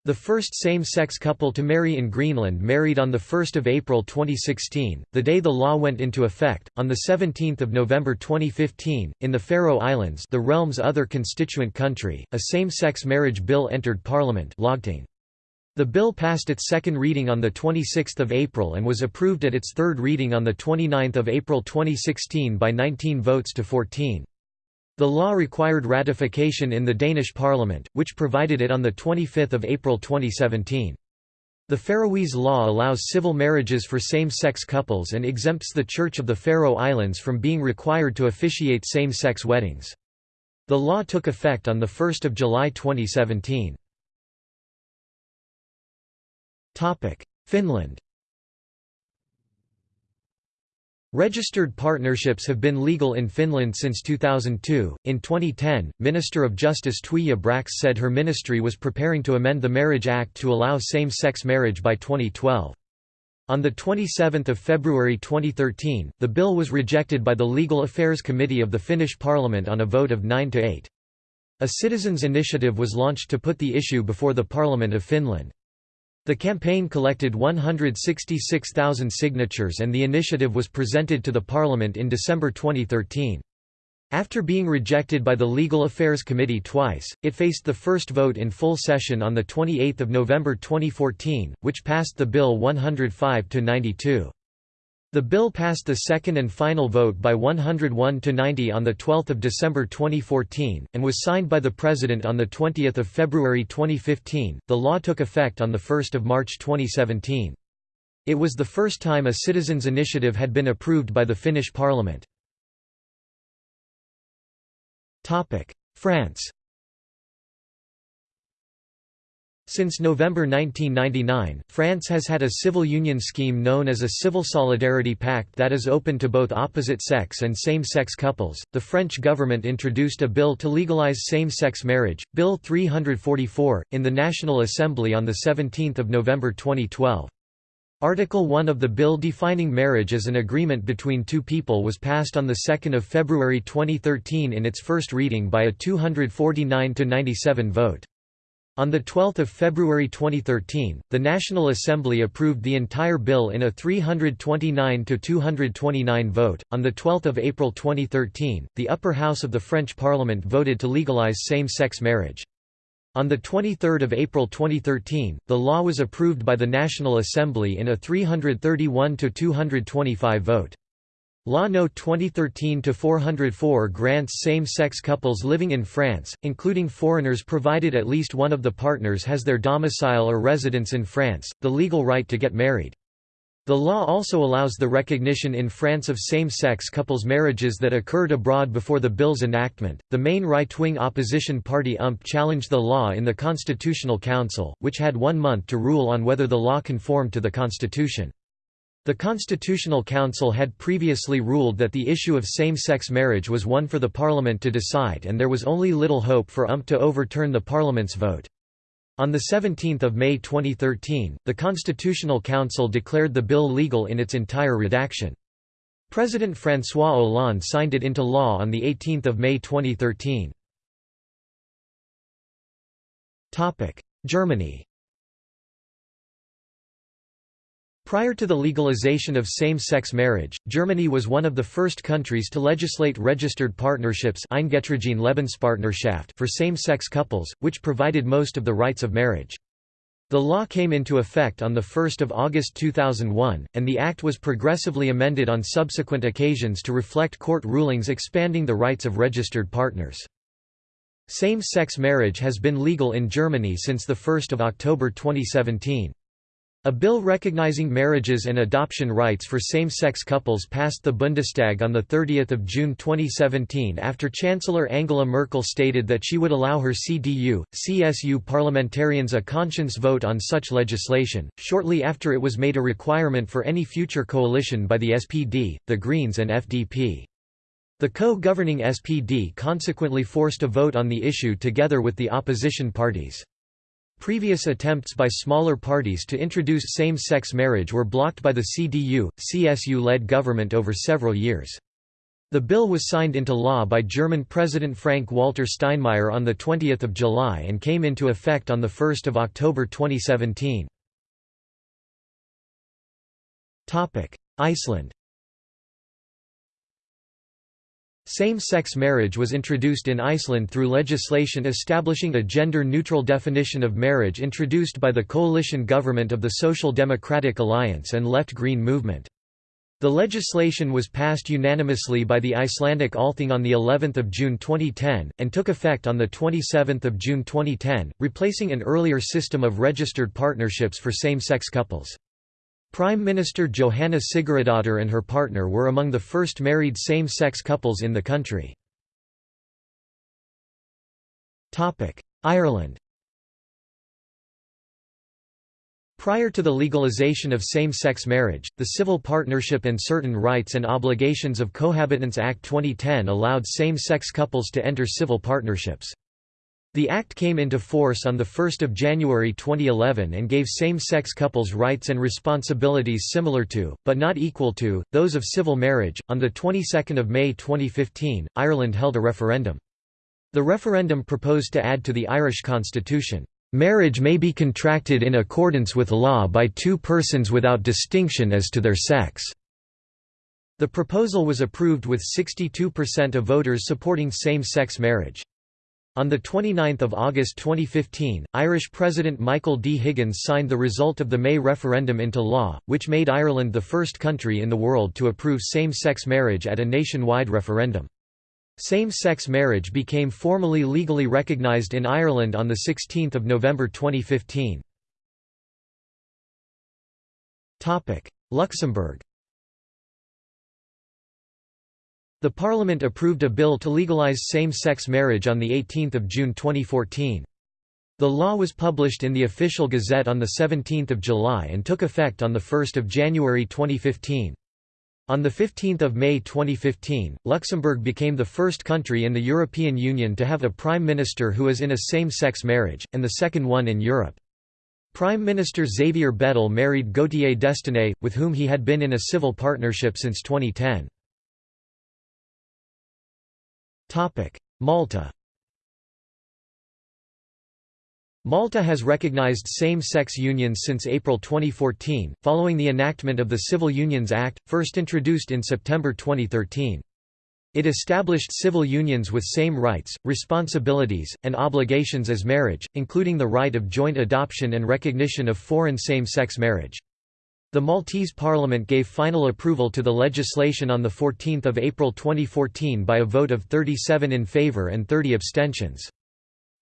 The first same-sex couple to marry in Greenland married on 1 April 2016, the day the law went into effect. On 17 November 2015, in the Faroe Islands the realm's other constituent country, a same-sex marriage bill entered parliament The bill passed its second reading on 26 April and was approved at its third reading on 29 April 2016 by 19 votes to 14. The law required ratification in the Danish parliament, which provided it on 25 April 2017. The Faroese law allows civil marriages for same-sex couples and exempts the Church of the Faroe Islands from being required to officiate same-sex weddings. The law took effect on 1 July 2017. Finland Registered partnerships have been legal in Finland since 2002. In 2010, Minister of Justice Tuija Brax said her ministry was preparing to amend the Marriage Act to allow same sex marriage by 2012. On 27 February 2013, the bill was rejected by the Legal Affairs Committee of the Finnish Parliament on a vote of 9 to 8. A citizens' initiative was launched to put the issue before the Parliament of Finland. The campaign collected 166,000 signatures and the initiative was presented to the Parliament in December 2013. After being rejected by the Legal Affairs Committee twice, it faced the first vote in full session on 28 November 2014, which passed the bill 105 to 92. The bill passed the second and final vote by 101 to 90 on the 12 December 2014, and was signed by the President on the 20 February 2015. The law took effect on 1 March 2017. It was the first time a citizens' initiative had been approved by the Finnish parliament. France Since November 1999, France has had a civil union scheme known as a Civil Solidarity Pact that is open to both opposite sex and same sex couples. The French government introduced a bill to legalize same sex marriage, Bill 344, in the National Assembly on 17 November 2012. Article 1 of the bill defining marriage as an agreement between two people was passed on 2 February 2013 in its first reading by a 249–97 vote. On 12 February 2013, the National Assembly approved the entire bill in a 329 to 229 vote. On 12 April 2013, the upper house of the French parliament voted to legalize same-sex marriage. On 23 April 2013, the law was approved by the National Assembly in a 331 to 225 vote. Law No. 2013-404 grants same-sex couples living in France, including foreigners provided at least one of the partners has their domicile or residence in France, the legal right to get married. The law also allows the recognition in France of same-sex couples' marriages that occurred abroad before the bill's enactment. The main right-wing opposition party UMP challenged the law in the Constitutional Council, which had one month to rule on whether the law conformed to the constitution. The Constitutional Council had previously ruled that the issue of same-sex marriage was one for the Parliament to decide and there was only little hope for UMP to overturn the Parliament's vote. On 17 May 2013, the Constitutional Council declared the bill legal in its entire redaction. President François Hollande signed it into law on 18 May 2013. Germany Prior to the legalization of same-sex marriage, Germany was one of the first countries to legislate registered partnerships for same-sex couples, which provided most of the rights of marriage. The law came into effect on 1 August 2001, and the act was progressively amended on subsequent occasions to reflect court rulings expanding the rights of registered partners. Same-sex marriage has been legal in Germany since 1 October 2017. A bill recognizing marriages and adoption rights for same-sex couples passed the Bundestag on 30 June 2017 after Chancellor Angela Merkel stated that she would allow her CDU, CSU parliamentarians a conscience vote on such legislation, shortly after it was made a requirement for any future coalition by the SPD, the Greens and FDP. The co-governing SPD consequently forced a vote on the issue together with the opposition parties. Previous attempts by smaller parties to introduce same-sex marriage were blocked by the CDU, CSU-led government over several years. The bill was signed into law by German President Frank-Walter Steinmeier on 20 July and came into effect on 1 October 2017. Iceland Same-sex marriage was introduced in Iceland through legislation establishing a gender-neutral definition of marriage introduced by the coalition government of the Social Democratic Alliance and Left Green Movement. The legislation was passed unanimously by the Icelandic Althing on the 11th of June 2010 and took effect on the 27th of June 2010, replacing an earlier system of registered partnerships for same-sex couples. Prime Minister Johanna Sigurðardóttir and her partner were among the first married same-sex couples in the country. Ireland Prior to the legalization of same-sex marriage, the Civil Partnership and Certain Rights and Obligations of Cohabitants Act 2010 allowed same-sex couples to enter civil partnerships. The act came into force on 1 January 2011 and gave same-sex couples rights and responsibilities similar to, but not equal to, those of civil marriage. On the 22nd of May 2015, Ireland held a referendum. The referendum proposed to add to the Irish constitution, "...marriage may be contracted in accordance with law by two persons without distinction as to their sex." The proposal was approved with 62% of voters supporting same-sex marriage. On 29 August 2015, Irish President Michael D. Higgins signed the result of the May referendum into law, which made Ireland the first country in the world to approve same-sex marriage at a nationwide referendum. Same-sex marriage became formally legally recognised in Ireland on 16 November 2015. Luxembourg The Parliament approved a bill to legalise same-sex marriage on 18 June 2014. The law was published in the Official Gazette on 17 July and took effect on 1 January 2015. On 15 May 2015, Luxembourg became the first country in the European Union to have a prime minister who is in a same-sex marriage, and the second one in Europe. Prime Minister Xavier Bettel married Gauthier Destenay, with whom he had been in a civil partnership since 2010. Malta Malta has recognized same-sex unions since April 2014, following the enactment of the Civil Unions Act, first introduced in September 2013. It established civil unions with same rights, responsibilities, and obligations as marriage, including the right of joint adoption and recognition of foreign same-sex marriage. The Maltese parliament gave final approval to the legislation on 14 April 2014 by a vote of 37 in favour and 30 abstentions.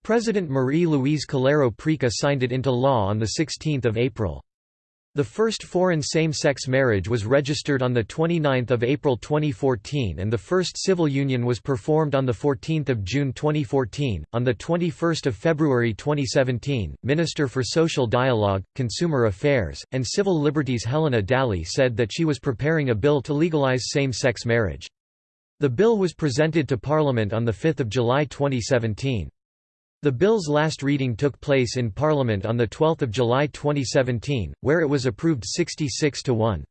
President Marie-Louise Coleiro Preca signed it into law on 16 April. The first foreign same-sex marriage was registered on 29 April 2014 and the first civil union was performed on 14 June 2014. On 21 February 2017, Minister for Social Dialogue, Consumer Affairs, and Civil Liberties Helena Dalli said that she was preparing a bill to legalise same-sex marriage. The bill was presented to Parliament on 5 July 2017. The bill's last reading took place in Parliament on 12 July 2017, where it was approved 66 to 1.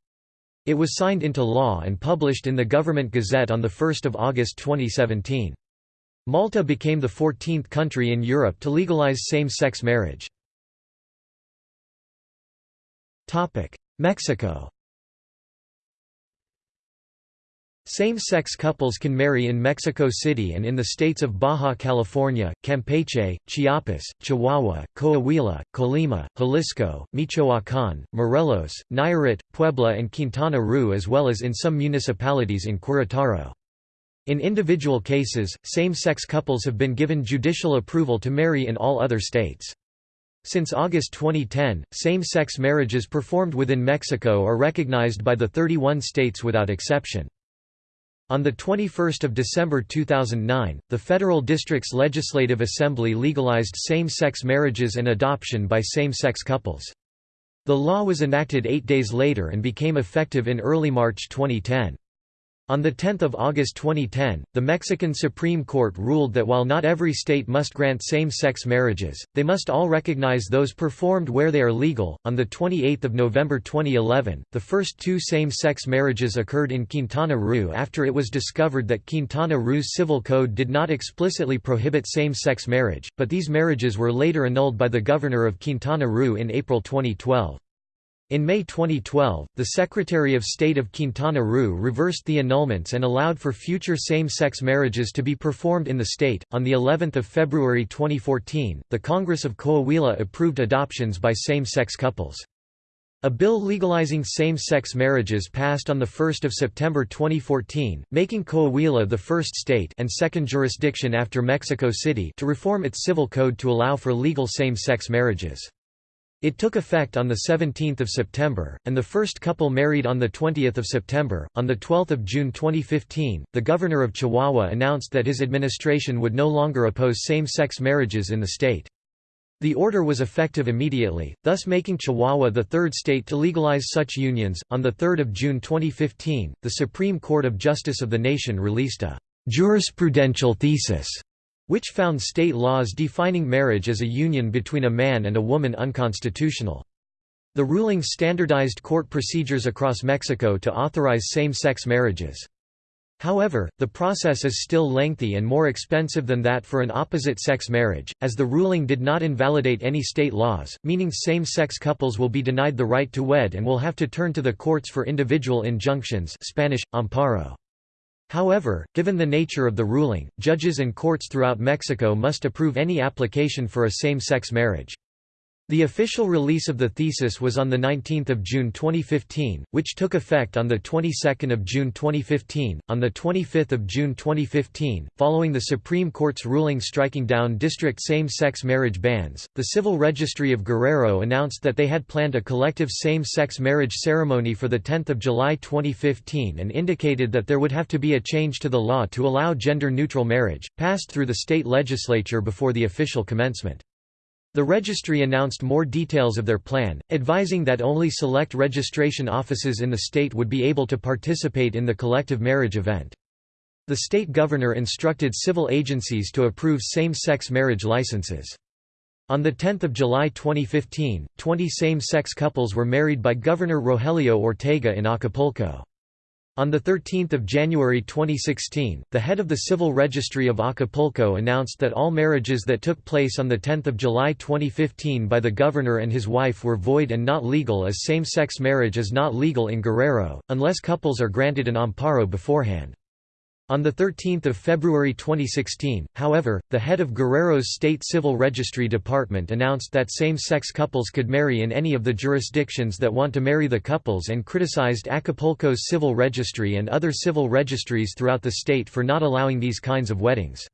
It was signed into law and published in the Government Gazette on 1 August 2017. Malta became the 14th country in Europe to legalise same-sex marriage. Mexico Same-sex couples can marry in Mexico City and in the states of Baja California, Campeche, Chiapas, Chihuahua, Coahuila, Colima, Jalisco, Michoacán, Morelos, Nayarit, Puebla and Quintana Roo as well as in some municipalities in Querétaro. In individual cases, same-sex couples have been given judicial approval to marry in all other states. Since August 2010, same-sex marriages performed within Mexico are recognized by the 31 states without exception. On 21 December 2009, the Federal District's Legislative Assembly legalized same-sex marriages and adoption by same-sex couples. The law was enacted eight days later and became effective in early March 2010. On 10 August 2010, the Mexican Supreme Court ruled that while not every state must grant same-sex marriages, they must all recognize those performed where they are legal. On the 28th of November 2011, the first two same-sex marriages occurred in Quintana Roo after it was discovered that Quintana Roo's civil code did not explicitly prohibit same-sex marriage, but these marriages were later annulled by the governor of Quintana Roo in April 2012. In May 2012, the Secretary of State of Quintana Roo reversed the annulments and allowed for future same-sex marriages to be performed in the state. On the 11th of February 2014, the Congress of Coahuila approved adoptions by same-sex couples. A bill legalizing same-sex marriages passed on 1 September 2014, making Coahuila the first state and second jurisdiction after Mexico City to reform its civil code to allow for legal same-sex marriages. It took effect on 17 September, and the first couple married on 20 September. On 12 June 2015, the governor of Chihuahua announced that his administration would no longer oppose same-sex marriages in the state. The order was effective immediately, thus making Chihuahua the third state to legalize such unions. On 3 June 2015, the Supreme Court of Justice of the Nation released a jurisprudential thesis which found state laws defining marriage as a union between a man and a woman unconstitutional. The ruling standardized court procedures across Mexico to authorize same-sex marriages. However, the process is still lengthy and more expensive than that for an opposite-sex marriage, as the ruling did not invalidate any state laws, meaning same-sex couples will be denied the right to wed and will have to turn to the courts for individual injunctions Spanish, amparo. However, given the nature of the ruling, judges and courts throughout Mexico must approve any application for a same-sex marriage. The official release of the thesis was on 19 June 2015, which took effect on the 22nd of June 2015. On the 25th of June 2015, following the Supreme Court's ruling striking down district same-sex marriage bans, the Civil Registry of Guerrero announced that they had planned a collective same-sex marriage ceremony for the 10th of July 2015 and indicated that there would have to be a change to the law to allow gender-neutral marriage, passed through the state legislature before the official commencement. The registry announced more details of their plan, advising that only select registration offices in the state would be able to participate in the collective marriage event. The state governor instructed civil agencies to approve same-sex marriage licenses. On 10 July 2015, 20 same-sex couples were married by Governor Rogelio Ortega in Acapulco. On 13 January 2016, the head of the Civil Registry of Acapulco announced that all marriages that took place on 10 July 2015 by the governor and his wife were void and not legal as same-sex marriage is not legal in Guerrero, unless couples are granted an amparo beforehand. On 13 February 2016, however, the head of Guerrero's State Civil Registry Department announced that same-sex couples could marry in any of the jurisdictions that want to marry the couples and criticized Acapulco's civil registry and other civil registries throughout the state for not allowing these kinds of weddings.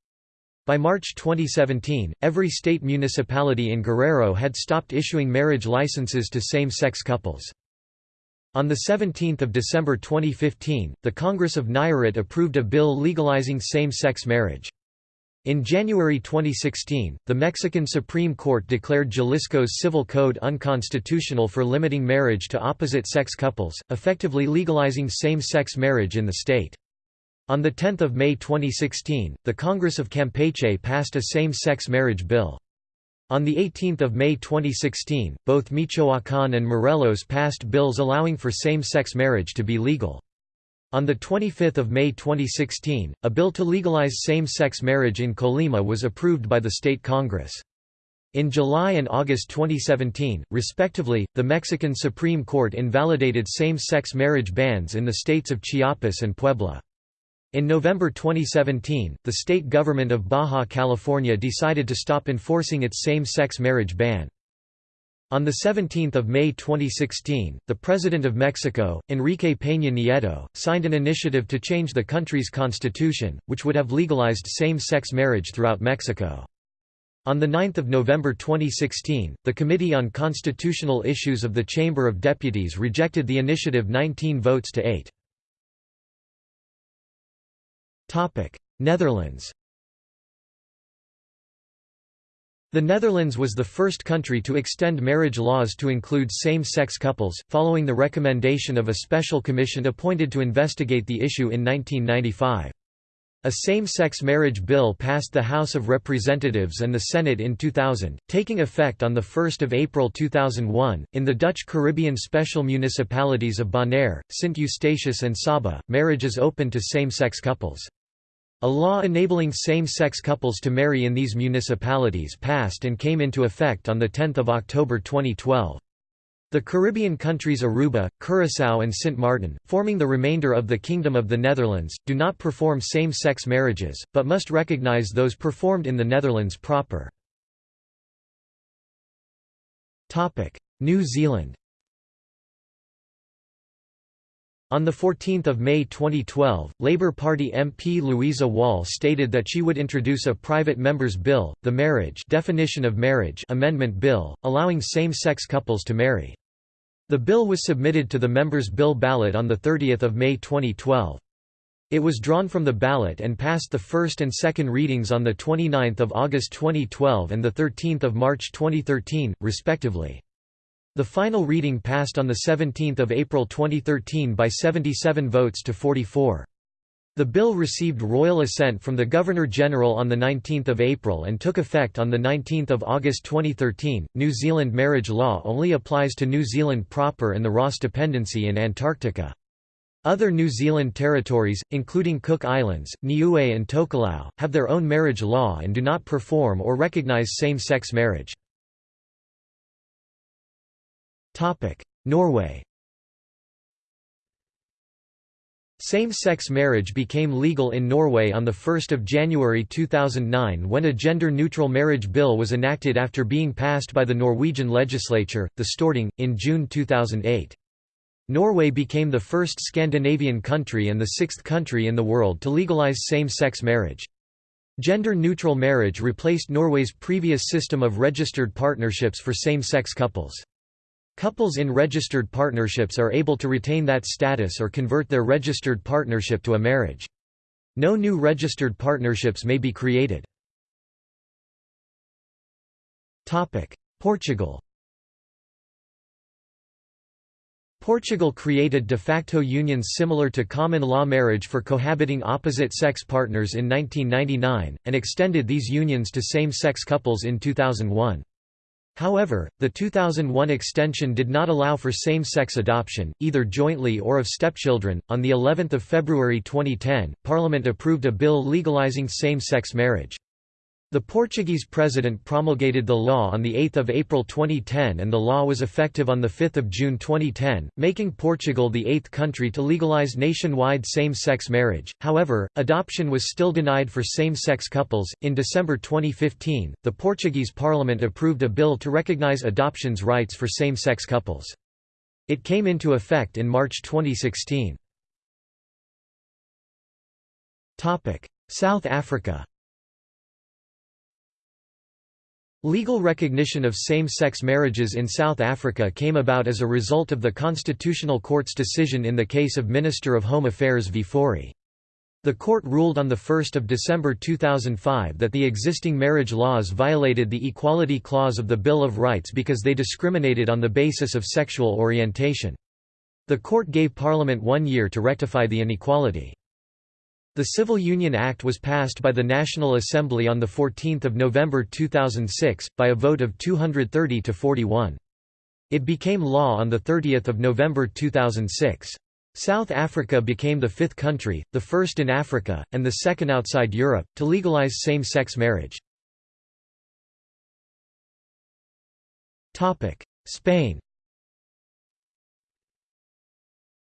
By March 2017, every state municipality in Guerrero had stopped issuing marriage licenses to same-sex couples. On 17 December 2015, the Congress of Nayarit approved a bill legalizing same-sex marriage. In January 2016, the Mexican Supreme Court declared Jalisco's civil code unconstitutional for limiting marriage to opposite-sex couples, effectively legalizing same-sex marriage in the state. On 10 May 2016, the Congress of Campeche passed a same-sex marriage bill. On 18 May 2016, both Michoacán and Morelos passed bills allowing for same-sex marriage to be legal. On 25 May 2016, a bill to legalize same-sex marriage in Colima was approved by the state Congress. In July and August 2017, respectively, the Mexican Supreme Court invalidated same-sex marriage bans in the states of Chiapas and Puebla. In November 2017, the state government of Baja California decided to stop enforcing its same-sex marriage ban. On 17 May 2016, the President of Mexico, Enrique Peña Nieto, signed an initiative to change the country's constitution, which would have legalized same-sex marriage throughout Mexico. On 9 November 2016, the Committee on Constitutional Issues of the Chamber of Deputies rejected the initiative 19 votes to 8. Netherlands The Netherlands was the first country to extend marriage laws to include same-sex couples, following the recommendation of a special commission appointed to investigate the issue in 1995. A same-sex marriage bill passed the House of Representatives and the Senate in 2000, taking effect on 1 April 2001. In the Dutch Caribbean special municipalities of Bonaire, Sint Eustatius and Saba, marriage is open to same-sex couples. A law enabling same-sex couples to marry in these municipalities passed and came into effect on 10 October 2012. The Caribbean countries Aruba, Curaçao and Sint Maarten, forming the remainder of the Kingdom of the Netherlands, do not perform same-sex marriages, but must recognise those performed in the Netherlands proper. New Zealand On 14 May 2012, Labour Party MP Louisa Wall stated that she would introduce a private member's bill, the Marriage Definition of Marriage Amendment Bill, allowing same-sex couples to marry. The bill was submitted to the members' bill ballot on 30 May 2012. It was drawn from the ballot and passed the first and second readings on 29 August 2012 and 13 March 2013, respectively. The final reading passed on 17 April 2013 by 77 votes to 44. The bill received royal assent from the Governor-General on 19 April and took effect on 19 August 2013. New Zealand marriage law only applies to New Zealand proper and the Ross Dependency in Antarctica. Other New Zealand territories, including Cook Islands, Niue and Tokelau, have their own marriage law and do not perform or recognise same-sex marriage. Norway Same-sex marriage became legal in Norway on 1 January 2009 when a gender-neutral marriage bill was enacted after being passed by the Norwegian legislature, the Storting, in June 2008. Norway became the first Scandinavian country and the sixth country in the world to legalize same-sex marriage. Gender-neutral marriage replaced Norway's previous system of registered partnerships for same-sex couples. Couples in registered partnerships are able to retain that status or convert their registered partnership to a marriage. No new registered partnerships may be created. Portugal Portugal created de facto unions similar to common law marriage for cohabiting opposite-sex partners in 1999, and extended these unions to same-sex couples in 2001. However, the 2001 extension did not allow for same-sex adoption, either jointly or of stepchildren. On the 11th of February 2010, Parliament approved a bill legalizing same-sex marriage. The Portuguese president promulgated the law on 8 April 2010 and the law was effective on 5 June 2010, making Portugal the eighth country to legalize nationwide same-sex marriage. However, adoption was still denied for same-sex couples. In December 2015, the Portuguese parliament approved a bill to recognize adoption's rights for same-sex couples. It came into effect in March 2016. South Africa Legal recognition of same-sex marriages in South Africa came about as a result of the Constitutional Court's decision in the case of Minister of Home Affairs v Fourie. The court ruled on 1 December 2005 that the existing marriage laws violated the Equality Clause of the Bill of Rights because they discriminated on the basis of sexual orientation. The court gave Parliament one year to rectify the inequality. The Civil Union Act was passed by the National Assembly on 14 November 2006, by a vote of 230 to 41. It became law on 30 November 2006. South Africa became the fifth country, the first in Africa, and the second outside Europe, to legalize same-sex marriage. Spain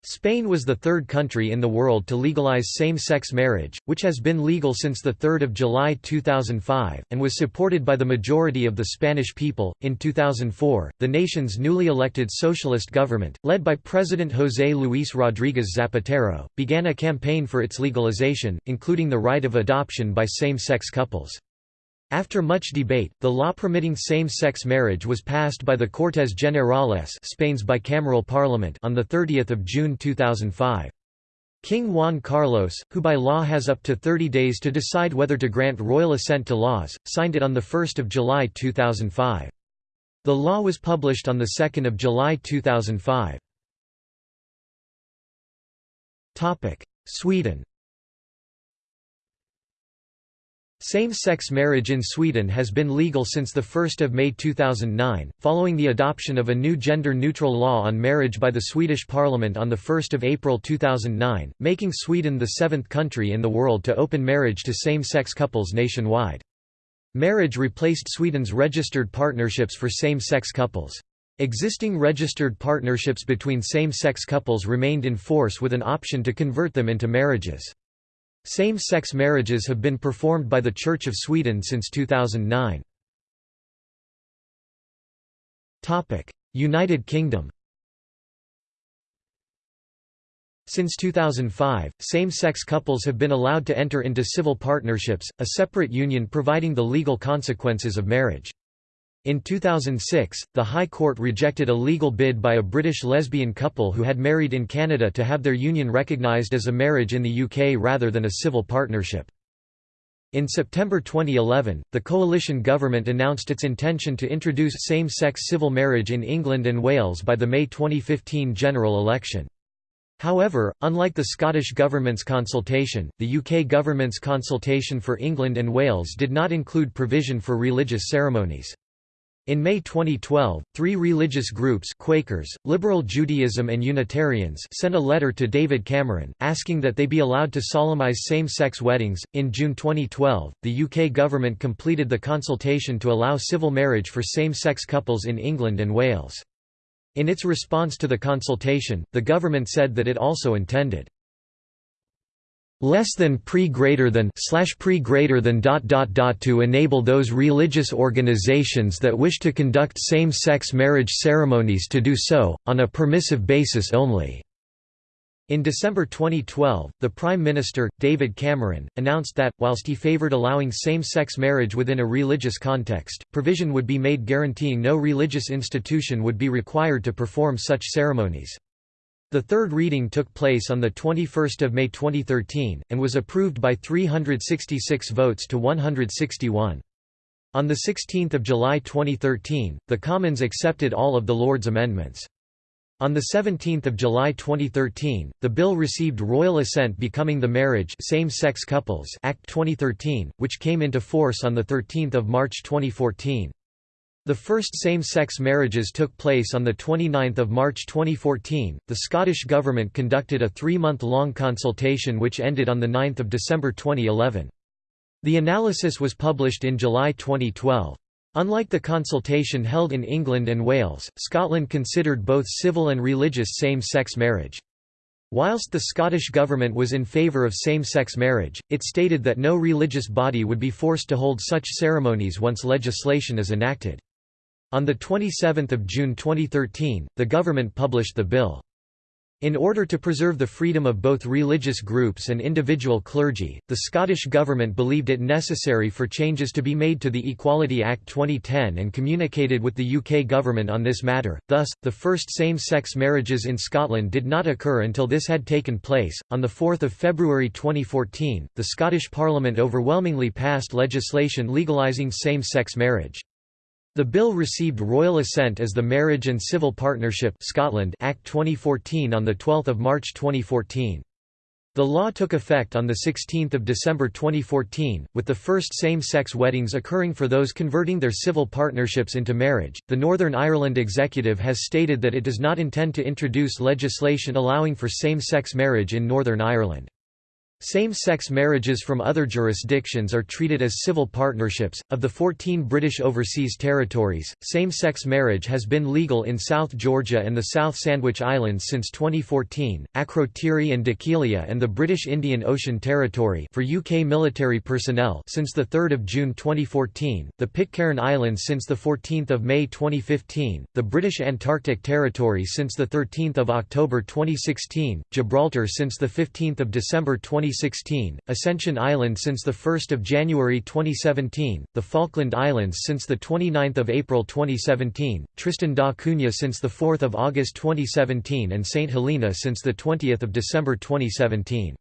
Spain was the third country in the world to legalize same-sex marriage, which has been legal since the 3 July 2005, and was supported by the majority of the Spanish people. In 2004, the nation's newly elected socialist government, led by President José Luis Rodríguez Zapatero, began a campaign for its legalization, including the right of adoption by same-sex couples. After much debate, the law permitting same-sex marriage was passed by the Cortes Generales Spain's bicameral parliament on 30 June 2005. King Juan Carlos, who by law has up to 30 days to decide whether to grant royal assent to laws, signed it on 1 July 2005. The law was published on 2 July 2005. Sweden Same-sex marriage in Sweden has been legal since 1 May 2009, following the adoption of a new gender-neutral law on marriage by the Swedish parliament on 1 April 2009, making Sweden the seventh country in the world to open marriage to same-sex couples nationwide. Marriage replaced Sweden's registered partnerships for same-sex couples. Existing registered partnerships between same-sex couples remained in force with an option to convert them into marriages. Same-sex marriages have been performed by the Church of Sweden since 2009. United Kingdom Since 2005, same-sex couples have been allowed to enter into civil partnerships, a separate union providing the legal consequences of marriage. In 2006, the High Court rejected a legal bid by a British lesbian couple who had married in Canada to have their union recognised as a marriage in the UK rather than a civil partnership. In September 2011, the coalition government announced its intention to introduce same-sex civil marriage in England and Wales by the May 2015 general election. However, unlike the Scottish Government's consultation, the UK Government's consultation for England and Wales did not include provision for religious ceremonies. In May 2012, three religious groups Quakers, Liberal Judaism and Unitarians sent a letter to David Cameron, asking that they be allowed to solemnize same-sex weddings. In June 2012, the UK government completed the consultation to allow civil marriage for same-sex couples in England and Wales. In its response to the consultation, the government said that it also intended less than pre greater than slash pre greater than dot dot dot to enable those religious organizations that wish to conduct same-sex marriage ceremonies to do so on a permissive basis only in December 2012, the Prime Minister, David Cameron, announced that, whilst he favoured allowing same-sex marriage within a religious context, provision would be made guaranteeing no religious institution would be required to perform such ceremonies. The third reading took place on 21 May 2013, and was approved by 366 votes to 161. On 16 July 2013, the Commons accepted all of the Lord's amendments. On 17 July 2013, the bill received royal assent becoming the Marriage Same-Sex Couples Act 2013, which came into force on 13 March 2014. The first same-sex marriages took place on 29 March 2014. The Scottish Government conducted a three-month-long consultation which ended on 9 December 2011. The analysis was published in July 2012. Unlike the consultation held in England and Wales, Scotland considered both civil and religious same-sex marriage. Whilst the Scottish Government was in favour of same-sex marriage, it stated that no religious body would be forced to hold such ceremonies once legislation is enacted. On 27 June 2013, the government published the bill. In order to preserve the freedom of both religious groups and individual clergy, the Scottish Government believed it necessary for changes to be made to the Equality Act 2010 and communicated with the UK Government on this matter. Thus, the first same sex marriages in Scotland did not occur until this had taken place. On 4 February 2014, the Scottish Parliament overwhelmingly passed legislation legalising same sex marriage. The bill received royal assent as the Marriage and Civil Partnership Scotland Act 2014 on 12 March 2014. The law took effect on 16 December 2014, with the first same-sex weddings occurring for those converting their civil partnerships into marriage. The Northern Ireland Executive has stated that it does not intend to introduce legislation allowing for same-sex marriage in Northern Ireland. Same-sex marriages from other jurisdictions are treated as civil partnerships. Of the 14 British overseas territories, same-sex marriage has been legal in South Georgia and the South Sandwich Islands since 2014, Akrotiri and Dhekelia and the British Indian Ocean Territory for UK military personnel since the 3rd of June 2014, the Pitcairn Islands since the 14th of May 2015, the British Antarctic Territory since the 13th of October 2016, Gibraltar since the 15th of December 20 2016, Ascension Island since 1 January 2017, the Falkland Islands since 29 April 2017, Tristan da Cunha since 4 August 2017 and St. Helena since 20 December 2017.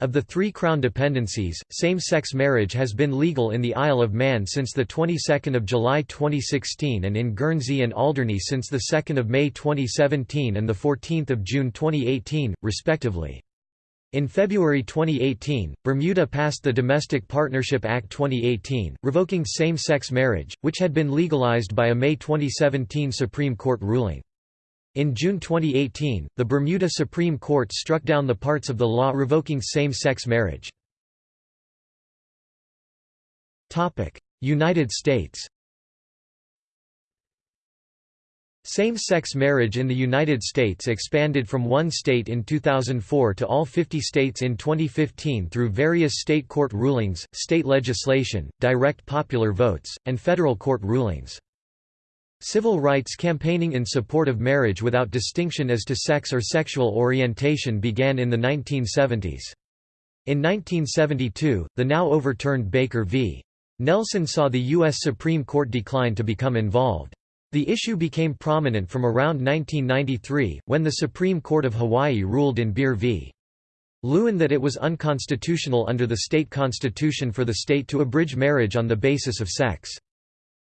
Of the three Crown dependencies, same-sex marriage has been legal in the Isle of Man since the 22nd of July 2016 and in Guernsey and Alderney since the 2nd of May 2017 and the 14th of June 2018, respectively. In February 2018, Bermuda passed the Domestic Partnership Act 2018, revoking same-sex marriage, which had been legalized by a May 2017 Supreme Court ruling. In June 2018, the Bermuda Supreme Court struck down the parts of the law revoking same-sex marriage. United States Same-sex marriage in the United States expanded from one state in 2004 to all 50 states in 2015 through various state court rulings, state legislation, direct popular votes, and federal court rulings. Civil rights campaigning in support of marriage without distinction as to sex or sexual orientation began in the 1970s. In 1972, the now overturned Baker v. Nelson saw the U.S. Supreme Court decline to become involved. The issue became prominent from around 1993, when the Supreme Court of Hawaii ruled in Baehr v. Lewin that it was unconstitutional under the state constitution for the state to abridge marriage on the basis of sex.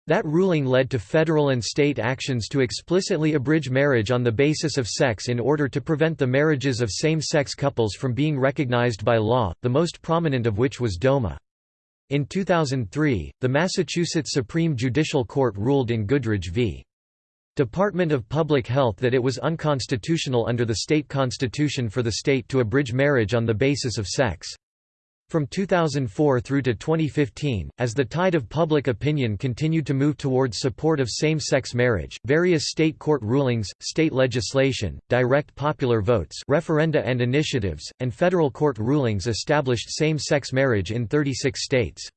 That ruling led to federal and state actions to explicitly abridge marriage on the basis of sex in order to prevent the marriages of same-sex couples from being recognized by law, the most prominent of which was DOMA. In 2003, the Massachusetts Supreme Judicial Court ruled in Goodridge v. Department of Public Health that it was unconstitutional under the state constitution for the state to abridge marriage on the basis of sex. From 2004 through to 2015, as the tide of public opinion continued to move towards support of same-sex marriage, various state court rulings, state legislation, direct popular votes referenda and initiatives, and federal court rulings established same-sex marriage in 36 states.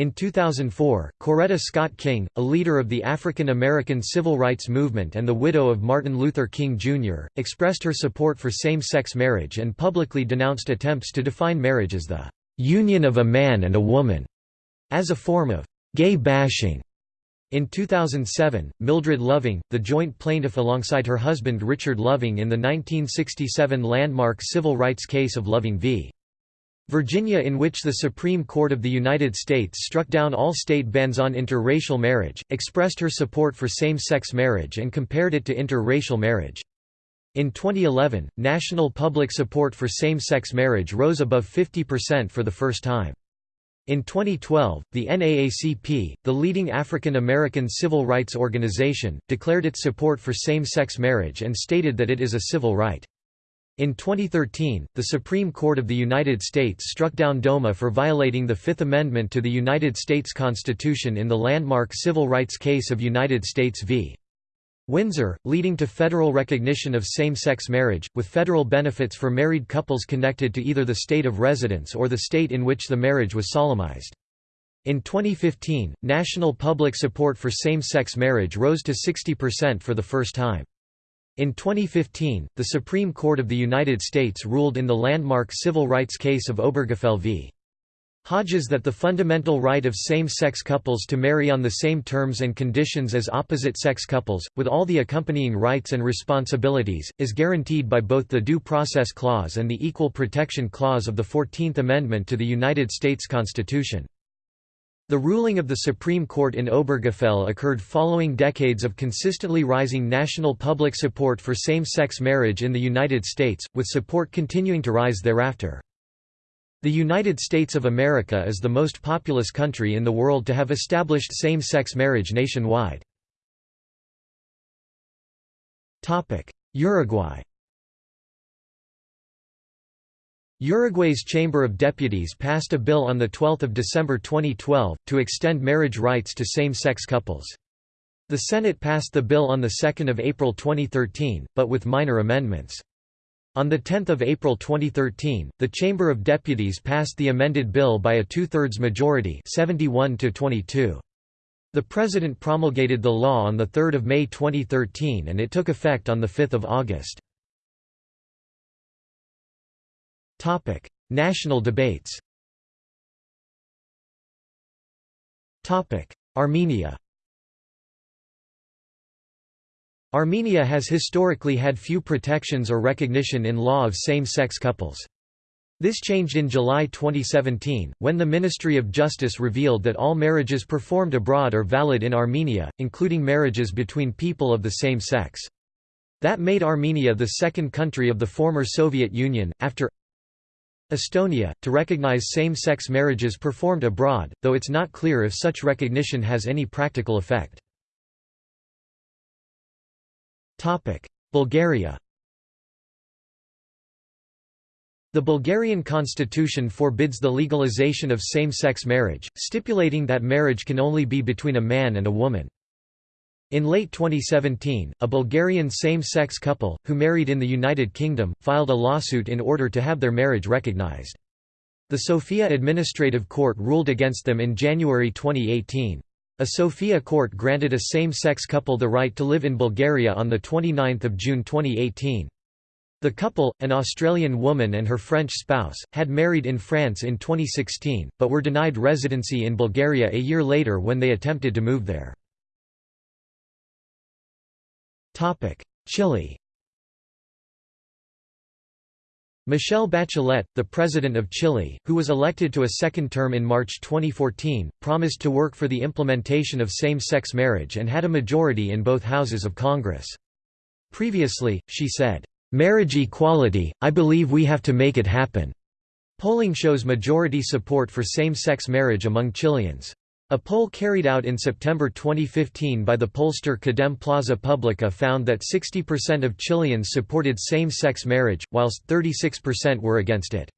In 2004, Coretta Scott King, a leader of the African American civil rights movement and the widow of Martin Luther King, Jr., expressed her support for same-sex marriage and publicly denounced attempts to define marriage as the "...union of a man and a woman", as a form of "...gay bashing". In 2007, Mildred Loving, the joint plaintiff alongside her husband Richard Loving in the 1967 landmark civil rights case of Loving v. Virginia in which the Supreme Court of the United States struck down all state bans on interracial marriage, expressed her support for same-sex marriage and compared it to interracial marriage. In 2011, national public support for same-sex marriage rose above 50% for the first time. In 2012, the NAACP, the leading African American civil rights organization, declared its support for same-sex marriage and stated that it is a civil right. In 2013, the Supreme Court of the United States struck down DOMA for violating the Fifth Amendment to the United States Constitution in the landmark civil rights case of United States v. Windsor, leading to federal recognition of same-sex marriage, with federal benefits for married couples connected to either the state of residence or the state in which the marriage was solemnized. In 2015, national public support for same-sex marriage rose to 60% for the first time. In 2015, the Supreme Court of the United States ruled in the landmark civil rights case of Obergefell v. Hodges that the fundamental right of same-sex couples to marry on the same terms and conditions as opposite-sex couples, with all the accompanying rights and responsibilities, is guaranteed by both the Due Process Clause and the Equal Protection Clause of the Fourteenth Amendment to the United States Constitution. The ruling of the Supreme Court in Obergefell occurred following decades of consistently rising national public support for same-sex marriage in the United States, with support continuing to rise thereafter. The United States of America is the most populous country in the world to have established same-sex marriage nationwide. Uruguay Uruguay's Chamber of Deputies passed a bill on 12 December 2012, to extend marriage rights to same-sex couples. The Senate passed the bill on 2 April 2013, but with minor amendments. On 10 April 2013, the Chamber of Deputies passed the amended bill by a two-thirds majority 71 to 22. The President promulgated the law on 3 May 2013 and it took effect on 5 August. Topic: National debates. Topic: Armenia. Armenia has historically had few protections or recognition in law of same-sex couples. This changed in July 2017, when the Ministry of Justice revealed that all marriages performed abroad are valid in Armenia, including marriages between people of the same sex. That made Armenia the second country of the former Soviet Union, after Estonia, to recognize same-sex marriages performed abroad, though it's not clear if such recognition has any practical effect. Bulgaria The Bulgarian constitution forbids the legalization of same-sex marriage, stipulating that marriage can only be between a man and a woman. In late 2017, a Bulgarian same-sex couple, who married in the United Kingdom, filed a lawsuit in order to have their marriage recognized. The Sofia Administrative Court ruled against them in January 2018. A Sofia court granted a same-sex couple the right to live in Bulgaria on 29 June 2018. The couple, an Australian woman and her French spouse, had married in France in 2016, but were denied residency in Bulgaria a year later when they attempted to move there. Chile Michelle Bachelet, the President of Chile, who was elected to a second term in March 2014, promised to work for the implementation of same-sex marriage and had a majority in both houses of Congress. Previously, she said, "'Marriage equality, I believe we have to make it happen." Polling shows majority support for same-sex marriage among Chileans. A poll carried out in September 2015 by the pollster Cadem Plaza Publica found that 60% of Chileans supported same-sex marriage, whilst 36% were against it.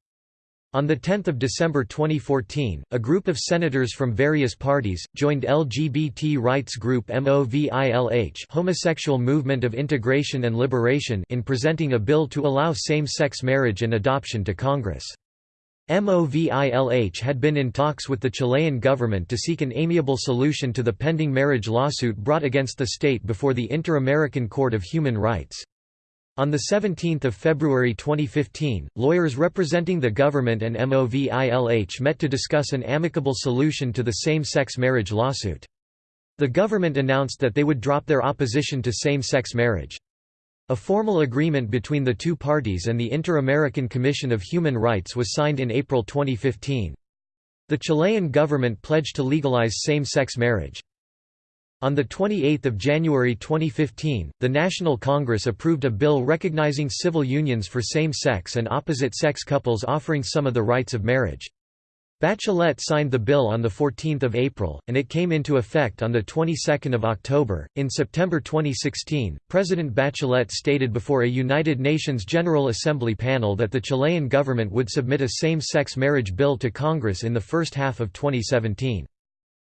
On 10 December 2014, a group of senators from various parties, joined LGBT rights group MOVILH Homosexual Movement of Integration and Liberation in presenting a bill to allow same-sex marriage and adoption to Congress. MOVILH had been in talks with the Chilean government to seek an amiable solution to the pending marriage lawsuit brought against the state before the Inter-American Court of Human Rights. On 17 February 2015, lawyers representing the government and MOVILH met to discuss an amicable solution to the same-sex marriage lawsuit. The government announced that they would drop their opposition to same-sex marriage. A formal agreement between the two parties and the Inter-American Commission of Human Rights was signed in April 2015. The Chilean government pledged to legalize same-sex marriage. On 28 January 2015, the National Congress approved a bill recognizing civil unions for same-sex and opposite-sex couples offering some of the rights of marriage. Bachelet signed the bill on 14 April, and it came into effect on the 22nd of October. In September 2016, President Bachelet stated before a United Nations General Assembly panel that the Chilean government would submit a same-sex marriage bill to Congress in the first half of 2017.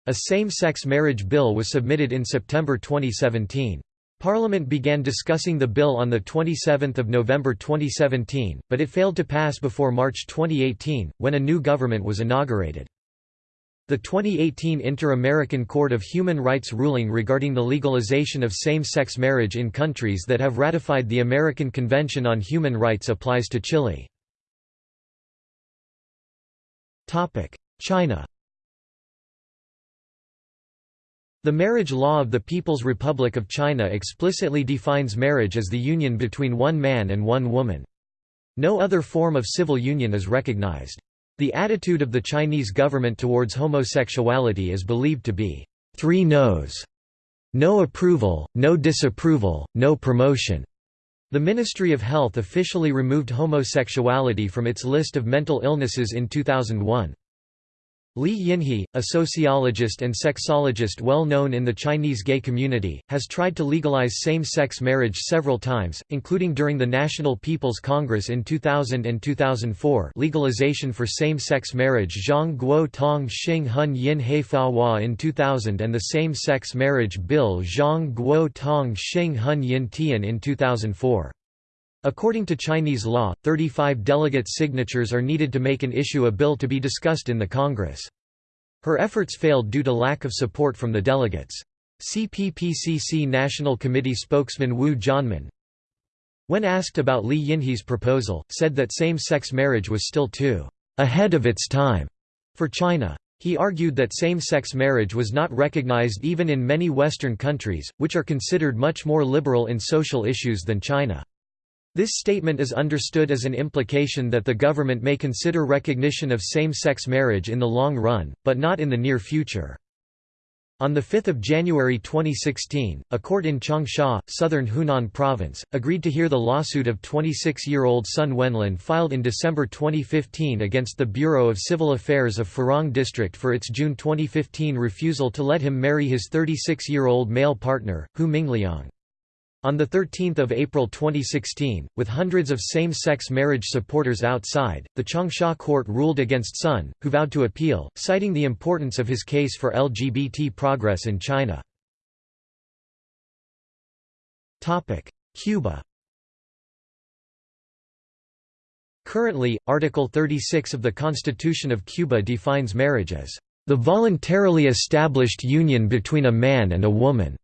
A same-sex marriage bill was submitted in September 2017. Parliament began discussing the bill on 27 November 2017, but it failed to pass before March 2018, when a new government was inaugurated. The 2018 Inter-American Court of Human Rights ruling regarding the legalization of same-sex marriage in countries that have ratified the American Convention on Human Rights applies to Chile. China The marriage law of the People's Republic of China explicitly defines marriage as the union between one man and one woman. No other form of civil union is recognized. The attitude of the Chinese government towards homosexuality is believed to be three no's. No approval, no disapproval, no promotion. The Ministry of Health officially removed homosexuality from its list of mental illnesses in 2001. Li Yinhe, a sociologist and sexologist well known in the Chinese gay community, has tried to legalize same-sex marriage several times, including during the National People's Congress in 2000 and 2004 legalization for same-sex marriage Zhang Guo Tong Xing Hun Yin He Fa Hua in 2000 and the Same-Sex Marriage Bill Zhang Guo Tong Xing Hun Yin Tian in 2004. According to Chinese law, 35 delegates' signatures are needed to make an issue a bill to be discussed in the Congress. Her efforts failed due to lack of support from the delegates. CPPCC National Committee spokesman Wu Jianmin, when asked about Li Yinhe's proposal, said that same-sex marriage was still too ahead of its time for China. He argued that same-sex marriage was not recognized even in many Western countries, which are considered much more liberal in social issues than China. This statement is understood as an implication that the government may consider recognition of same-sex marriage in the long run, but not in the near future. On 5 January 2016, a court in Changsha, southern Hunan province, agreed to hear the lawsuit of 26-year-old Sun Wenlin filed in December 2015 against the Bureau of Civil Affairs of Furong District for its June 2015 refusal to let him marry his 36-year-old male partner, Hu Mingliang. On 13 April 2016, with hundreds of same-sex marriage supporters outside, the Changsha court ruled against Sun, who vowed to appeal, citing the importance of his case for LGBT progress in China. Cuba Currently, Article 36 of the Constitution of Cuba defines marriage as the voluntarily established union between a man and a woman.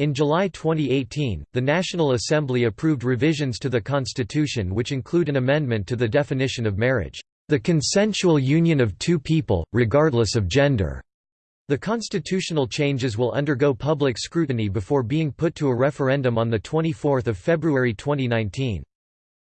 In July 2018, the National Assembly approved revisions to the Constitution which include an amendment to the definition of marriage, the consensual union of two people, regardless of gender. The constitutional changes will undergo public scrutiny before being put to a referendum on 24 February 2019.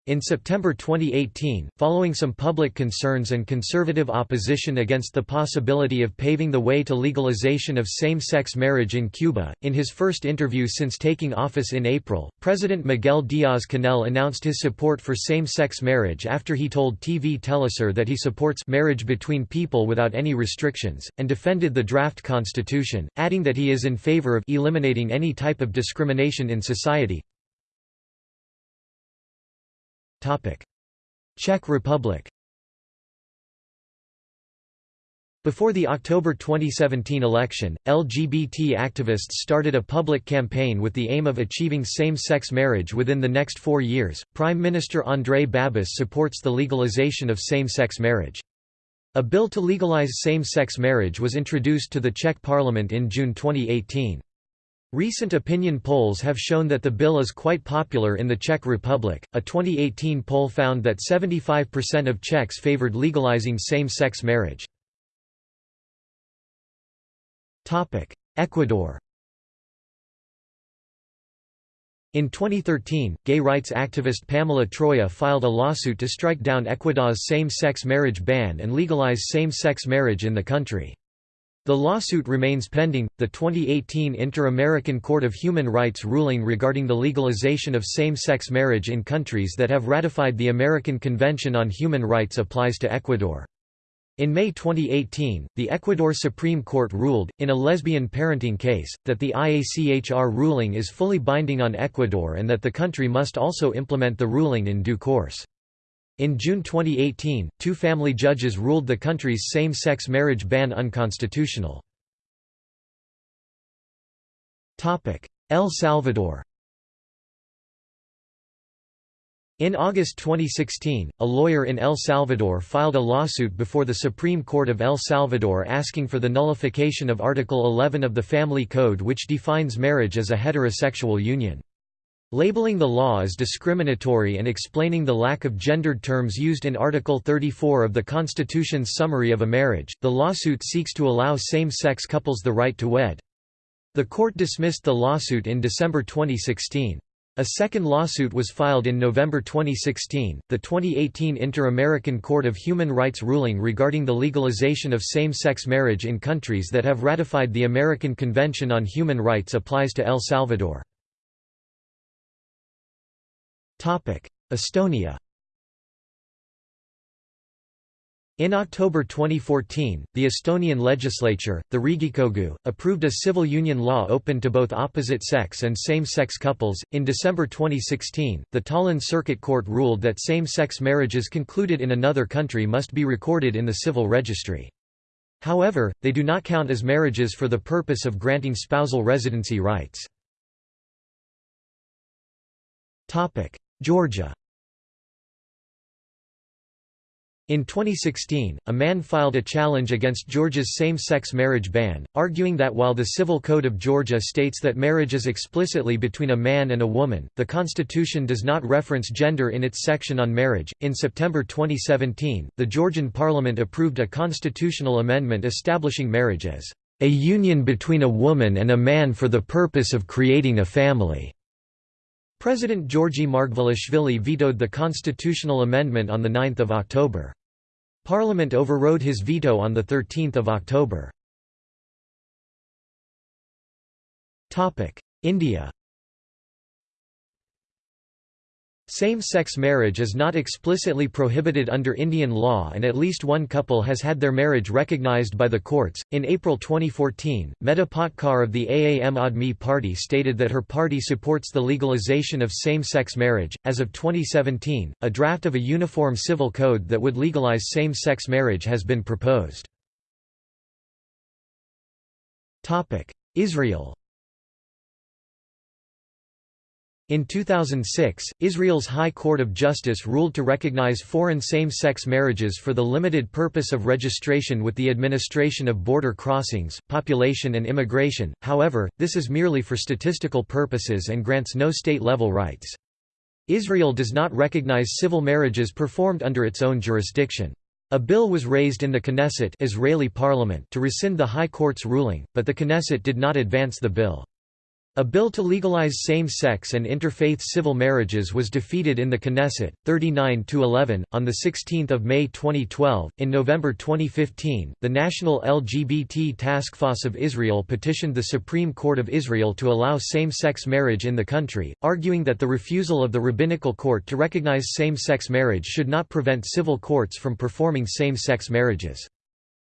In September 2018, following some public concerns and conservative opposition against the possibility of paving the way to legalization of same-sex marriage in Cuba, in his first interview since taking office in April, President Miguel Díaz-Canel announced his support for same-sex marriage after he told TV Telesur that he supports marriage between people without any restrictions, and defended the draft constitution, adding that he is in favor of eliminating any type of discrimination in society. Czech Republic Before the October 2017 election, LGBT activists started a public campaign with the aim of achieving same-sex marriage within the next four years. Prime Minister Andrej Babis supports the legalization of same-sex marriage. A bill to legalize same-sex marriage was introduced to the Czech parliament in June 2018. Recent opinion polls have shown that the bill is quite popular in the Czech Republic. A 2018 poll found that 75% of Czechs favored legalizing same-sex marriage. Topic: Ecuador In 2013, gay rights activist Pamela Troya filed a lawsuit to strike down Ecuador's same-sex marriage ban and legalize same-sex marriage in the country. The lawsuit remains pending. The 2018 Inter-American Court of Human Rights ruling regarding the legalization of same-sex marriage in countries that have ratified the American Convention on Human Rights applies to Ecuador. In May 2018, the Ecuador Supreme Court ruled, in a lesbian parenting case, that the IACHR ruling is fully binding on Ecuador and that the country must also implement the ruling in due course. In June 2018, two family judges ruled the country's same-sex marriage ban unconstitutional. El Salvador In August 2016, a lawyer in El Salvador filed a lawsuit before the Supreme Court of El Salvador asking for the nullification of Article 11 of the Family Code which defines marriage as a heterosexual union. Labeling the law as discriminatory and explaining the lack of gendered terms used in Article 34 of the Constitution's summary of a marriage, the lawsuit seeks to allow same-sex couples the right to wed. The court dismissed the lawsuit in December 2016. A second lawsuit was filed in November 2016. The 2018 Inter-American Court of Human Rights ruling regarding the legalization of same-sex marriage in countries that have ratified the American Convention on Human Rights applies to El Salvador. Topic: Estonia In October 2014, the Estonian legislature, the Riigikogu, approved a civil union law open to both opposite sex and same-sex couples. In December 2016, the Tallinn Circuit Court ruled that same-sex marriages concluded in another country must be recorded in the civil registry. However, they do not count as marriages for the purpose of granting spousal residency rights. Georgia In 2016, a man filed a challenge against Georgia's same-sex marriage ban, arguing that while the Civil Code of Georgia states that marriage is explicitly between a man and a woman, the constitution does not reference gender in its section on marriage. In September 2017, the Georgian parliament approved a constitutional amendment establishing marriage as a union between a woman and a man for the purpose of creating a family. President Georgi Margvelashvili vetoed the constitutional amendment on 9 October. Parliament overrode his veto on 13 October. India Same-sex marriage is not explicitly prohibited under Indian law and at least one couple has had their marriage recognized by the courts. In April 2014, Medha Patkar of the Aam Aadmi Party stated that her party supports the legalization of same-sex marriage. As of 2017, a draft of a uniform civil code that would legalize same-sex marriage has been proposed. Topic: Israel In 2006, Israel's High Court of Justice ruled to recognize foreign same-sex marriages for the limited purpose of registration with the administration of border crossings, population and immigration, however, this is merely for statistical purposes and grants no state-level rights. Israel does not recognize civil marriages performed under its own jurisdiction. A bill was raised in the Knesset Israeli parliament to rescind the High Court's ruling, but the Knesset did not advance the bill. A bill to legalize same-sex and interfaith civil marriages was defeated in the Knesset, 39 to 11, on the 16th of May 2012. In November 2015, the National LGBT Task Force of Israel petitioned the Supreme Court of Israel to allow same-sex marriage in the country, arguing that the refusal of the rabbinical court to recognize same-sex marriage should not prevent civil courts from performing same-sex marriages.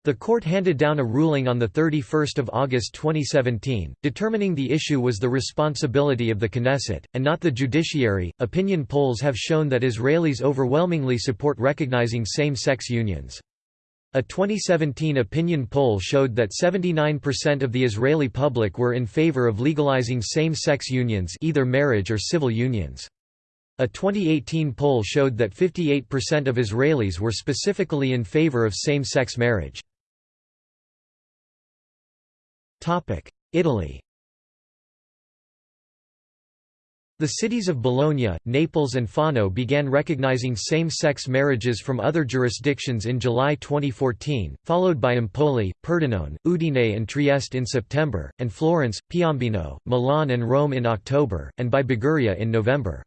The court handed down a ruling on 31 August 2017, determining the issue was the responsibility of the Knesset, and not the judiciary. Opinion polls have shown that Israelis overwhelmingly support recognizing same sex unions. A 2017 opinion poll showed that 79% of the Israeli public were in favor of legalizing same-sex unions either marriage or civil unions. A 2018 poll showed that 58% of Israelis were specifically in favor of same-sex marriage. Italy The cities of Bologna, Naples and Fano began recognizing same-sex marriages from other jurisdictions in July 2014, followed by Empoli, Pordenone, Udine and Trieste in September, and Florence, Piombino, Milan and Rome in October, and by Liguria in November.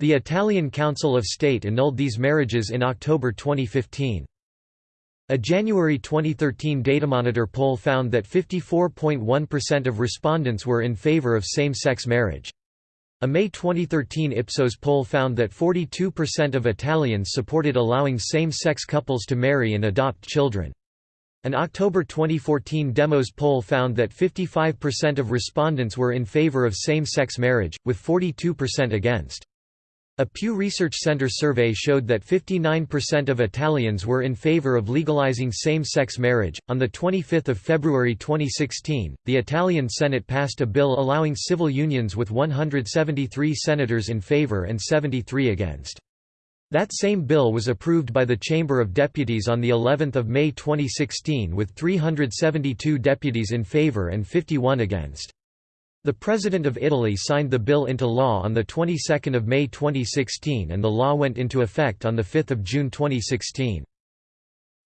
The Italian Council of State annulled these marriages in October 2015. A January 2013 Datamonitor poll found that 54.1% of respondents were in favor of same-sex marriage. A May 2013 Ipsos poll found that 42% of Italians supported allowing same-sex couples to marry and adopt children. An October 2014 Demos poll found that 55% of respondents were in favor of same-sex marriage, with 42% against. A Pew Research Center survey showed that 59% of Italians were in favor of legalizing same-sex marriage. On the 25th of February 2016, the Italian Senate passed a bill allowing civil unions with 173 senators in favor and 73 against. That same bill was approved by the Chamber of Deputies on the 11th of May 2016 with 372 deputies in favor and 51 against. The President of Italy signed the bill into law on the 22nd of May 2016 and the law went into effect on the 5th of June 2016.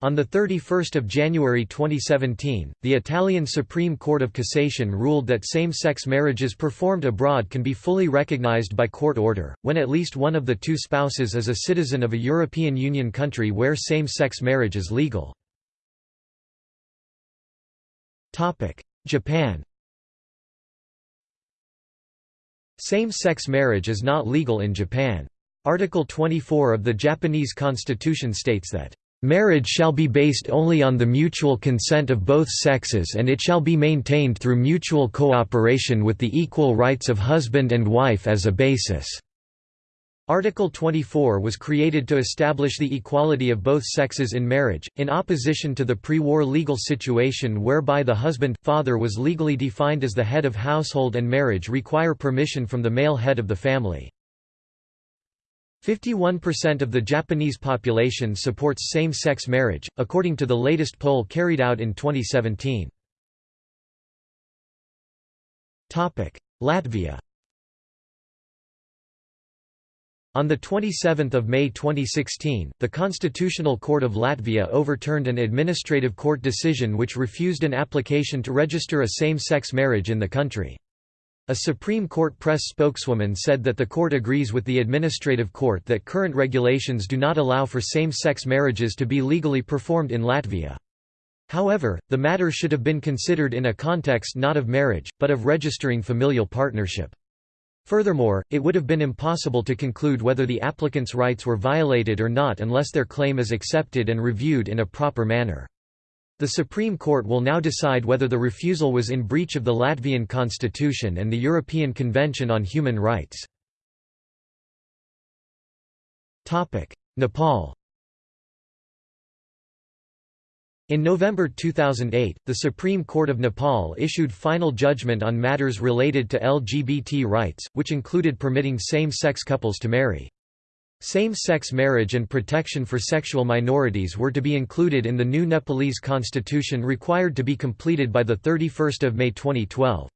On 31 January 2017, the Italian Supreme Court of Cassation ruled that same-sex marriages performed abroad can be fully recognized by court order, when at least one of the two spouses is a citizen of a European Union country where same-sex marriage is legal. Japan Same-sex marriage is not legal in Japan. Article 24 of the Japanese constitution states that, "...marriage shall be based only on the mutual consent of both sexes and it shall be maintained through mutual cooperation with the equal rights of husband and wife as a basis." Article 24 was created to establish the equality of both sexes in marriage, in opposition to the pre-war legal situation whereby the husband, father was legally defined as the head of household and marriage require permission from the male head of the family. 51% of the Japanese population supports same-sex marriage, according to the latest poll carried out in 2017. Latvia On 27 May 2016, the Constitutional Court of Latvia overturned an administrative court decision which refused an application to register a same-sex marriage in the country. A Supreme Court press spokeswoman said that the court agrees with the administrative court that current regulations do not allow for same-sex marriages to be legally performed in Latvia. However, the matter should have been considered in a context not of marriage, but of registering familial partnership. Furthermore, it would have been impossible to conclude whether the applicant's rights were violated or not unless their claim is accepted and reviewed in a proper manner. The Supreme Court will now decide whether the refusal was in breach of the Latvian constitution and the European Convention on Human Rights. Nepal In November 2008, the Supreme Court of Nepal issued final judgment on matters related to LGBT rights, which included permitting same-sex couples to marry. Same-sex marriage and protection for sexual minorities were to be included in the new Nepalese constitution required to be completed by 31 May 2012.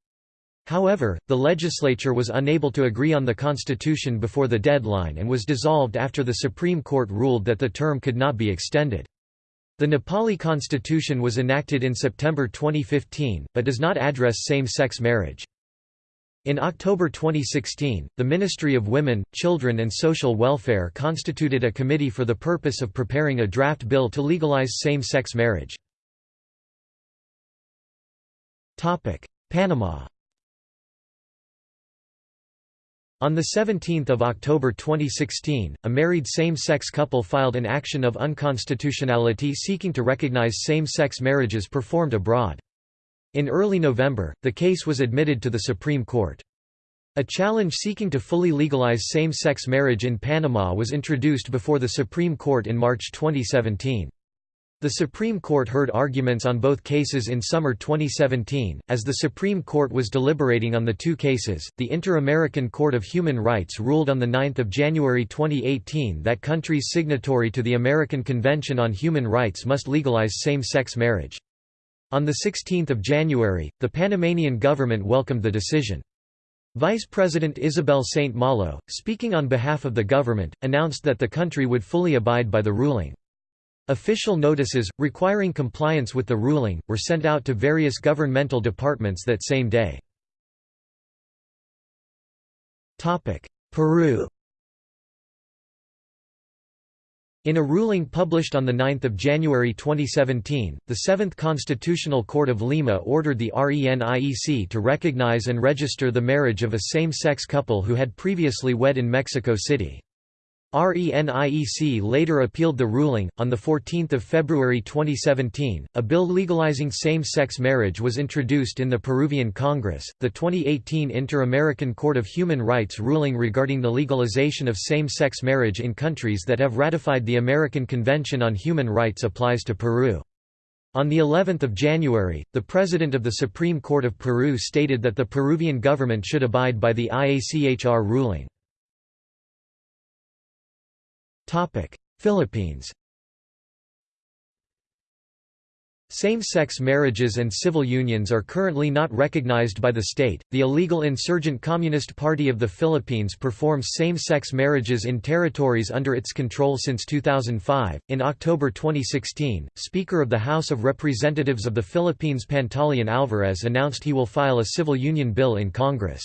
However, the legislature was unable to agree on the constitution before the deadline and was dissolved after the Supreme Court ruled that the term could not be extended. The Nepali constitution was enacted in September 2015, but does not address same-sex marriage. In October 2016, the Ministry of Women, Children and Social Welfare constituted a committee for the purpose of preparing a draft bill to legalize same-sex marriage. Panama on 17 October 2016, a married same-sex couple filed an action of unconstitutionality seeking to recognize same-sex marriages performed abroad. In early November, the case was admitted to the Supreme Court. A challenge seeking to fully legalize same-sex marriage in Panama was introduced before the Supreme Court in March 2017. The Supreme Court heard arguments on both cases in summer 2017. As the Supreme Court was deliberating on the two cases, the Inter-American Court of Human Rights ruled on 9 January 2018 that countries signatory to the American Convention on Human Rights must legalize same-sex marriage. On 16 January, the Panamanian government welcomed the decision. Vice President Isabel St. Malo, speaking on behalf of the government, announced that the country would fully abide by the ruling. Official notices, requiring compliance with the ruling, were sent out to various governmental departments that same day. Peru In a ruling published on 9 January 2017, the Seventh Constitutional Court of Lima ordered the RENIEC to recognize and register the marriage of a same-sex couple who had previously wed in Mexico City. RENIEC later appealed the ruling. On 14 February 2017, a bill legalizing same sex marriage was introduced in the Peruvian Congress. The 2018 Inter American Court of Human Rights ruling regarding the legalization of same sex marriage in countries that have ratified the American Convention on Human Rights applies to Peru. On the 11th of January, the President of the Supreme Court of Peru stated that the Peruvian government should abide by the IACHR ruling. Philippines Same-sex marriages and civil unions are currently not recognized by the state. The illegal insurgent Communist Party of the Philippines performs same-sex marriages in territories under its control since 2005. In October 2016, Speaker of the House of Representatives of the Philippines Pantaleon Alvarez announced he will file a civil union bill in Congress.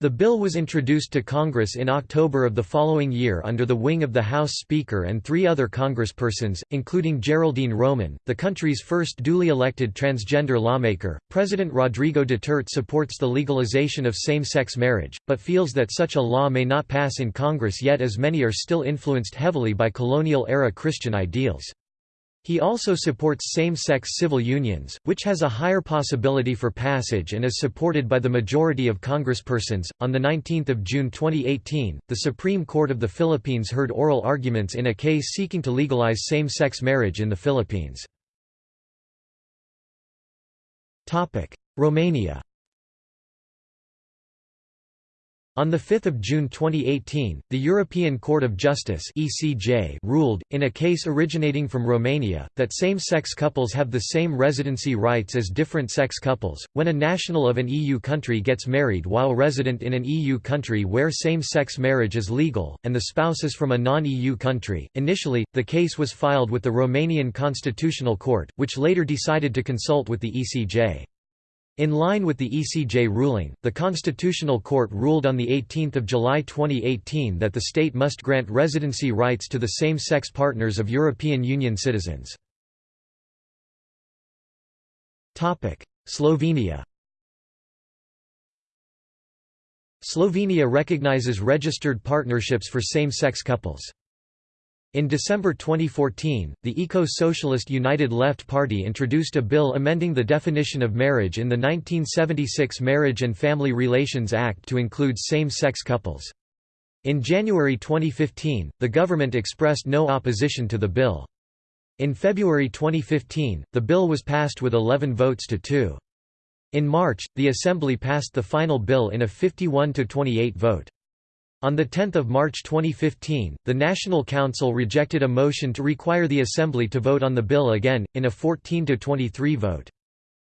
The bill was introduced to Congress in October of the following year under the wing of the House Speaker and three other congresspersons, including Geraldine Roman, the country's first duly elected transgender lawmaker. President Rodrigo Duterte supports the legalization of same sex marriage, but feels that such a law may not pass in Congress yet as many are still influenced heavily by colonial era Christian ideals. He also supports same-sex civil unions, which has a higher possibility for passage and is supported by the majority of congresspersons. On the 19th of June 2018, the Supreme Court of the Philippines heard oral arguments in a case seeking to legalize same-sex marriage in the Philippines. Topic: Romania On 5 June 2018, the European Court of Justice (ECJ) ruled, in a case originating from Romania, that same-sex couples have the same residency rights as different-sex couples. When a national of an EU country gets married while resident in an EU country where same-sex marriage is legal, and the spouse is from a non-EU country, initially, the case was filed with the Romanian Constitutional Court, which later decided to consult with the ECJ. In line with the ECJ ruling, the Constitutional Court ruled on 18 July 2018 that the state must grant residency rights to the same-sex partners of European Union citizens. Slovenia Slovenia recognizes registered partnerships for same-sex couples. In December 2014, the Eco-Socialist United Left Party introduced a bill amending the definition of marriage in the 1976 Marriage and Family Relations Act to include same-sex couples. In January 2015, the government expressed no opposition to the bill. In February 2015, the bill was passed with 11 votes to 2. In March, the Assembly passed the final bill in a 51–28 vote. On 10 March 2015, the National Council rejected a motion to require the Assembly to vote on the bill again, in a 14–23 vote.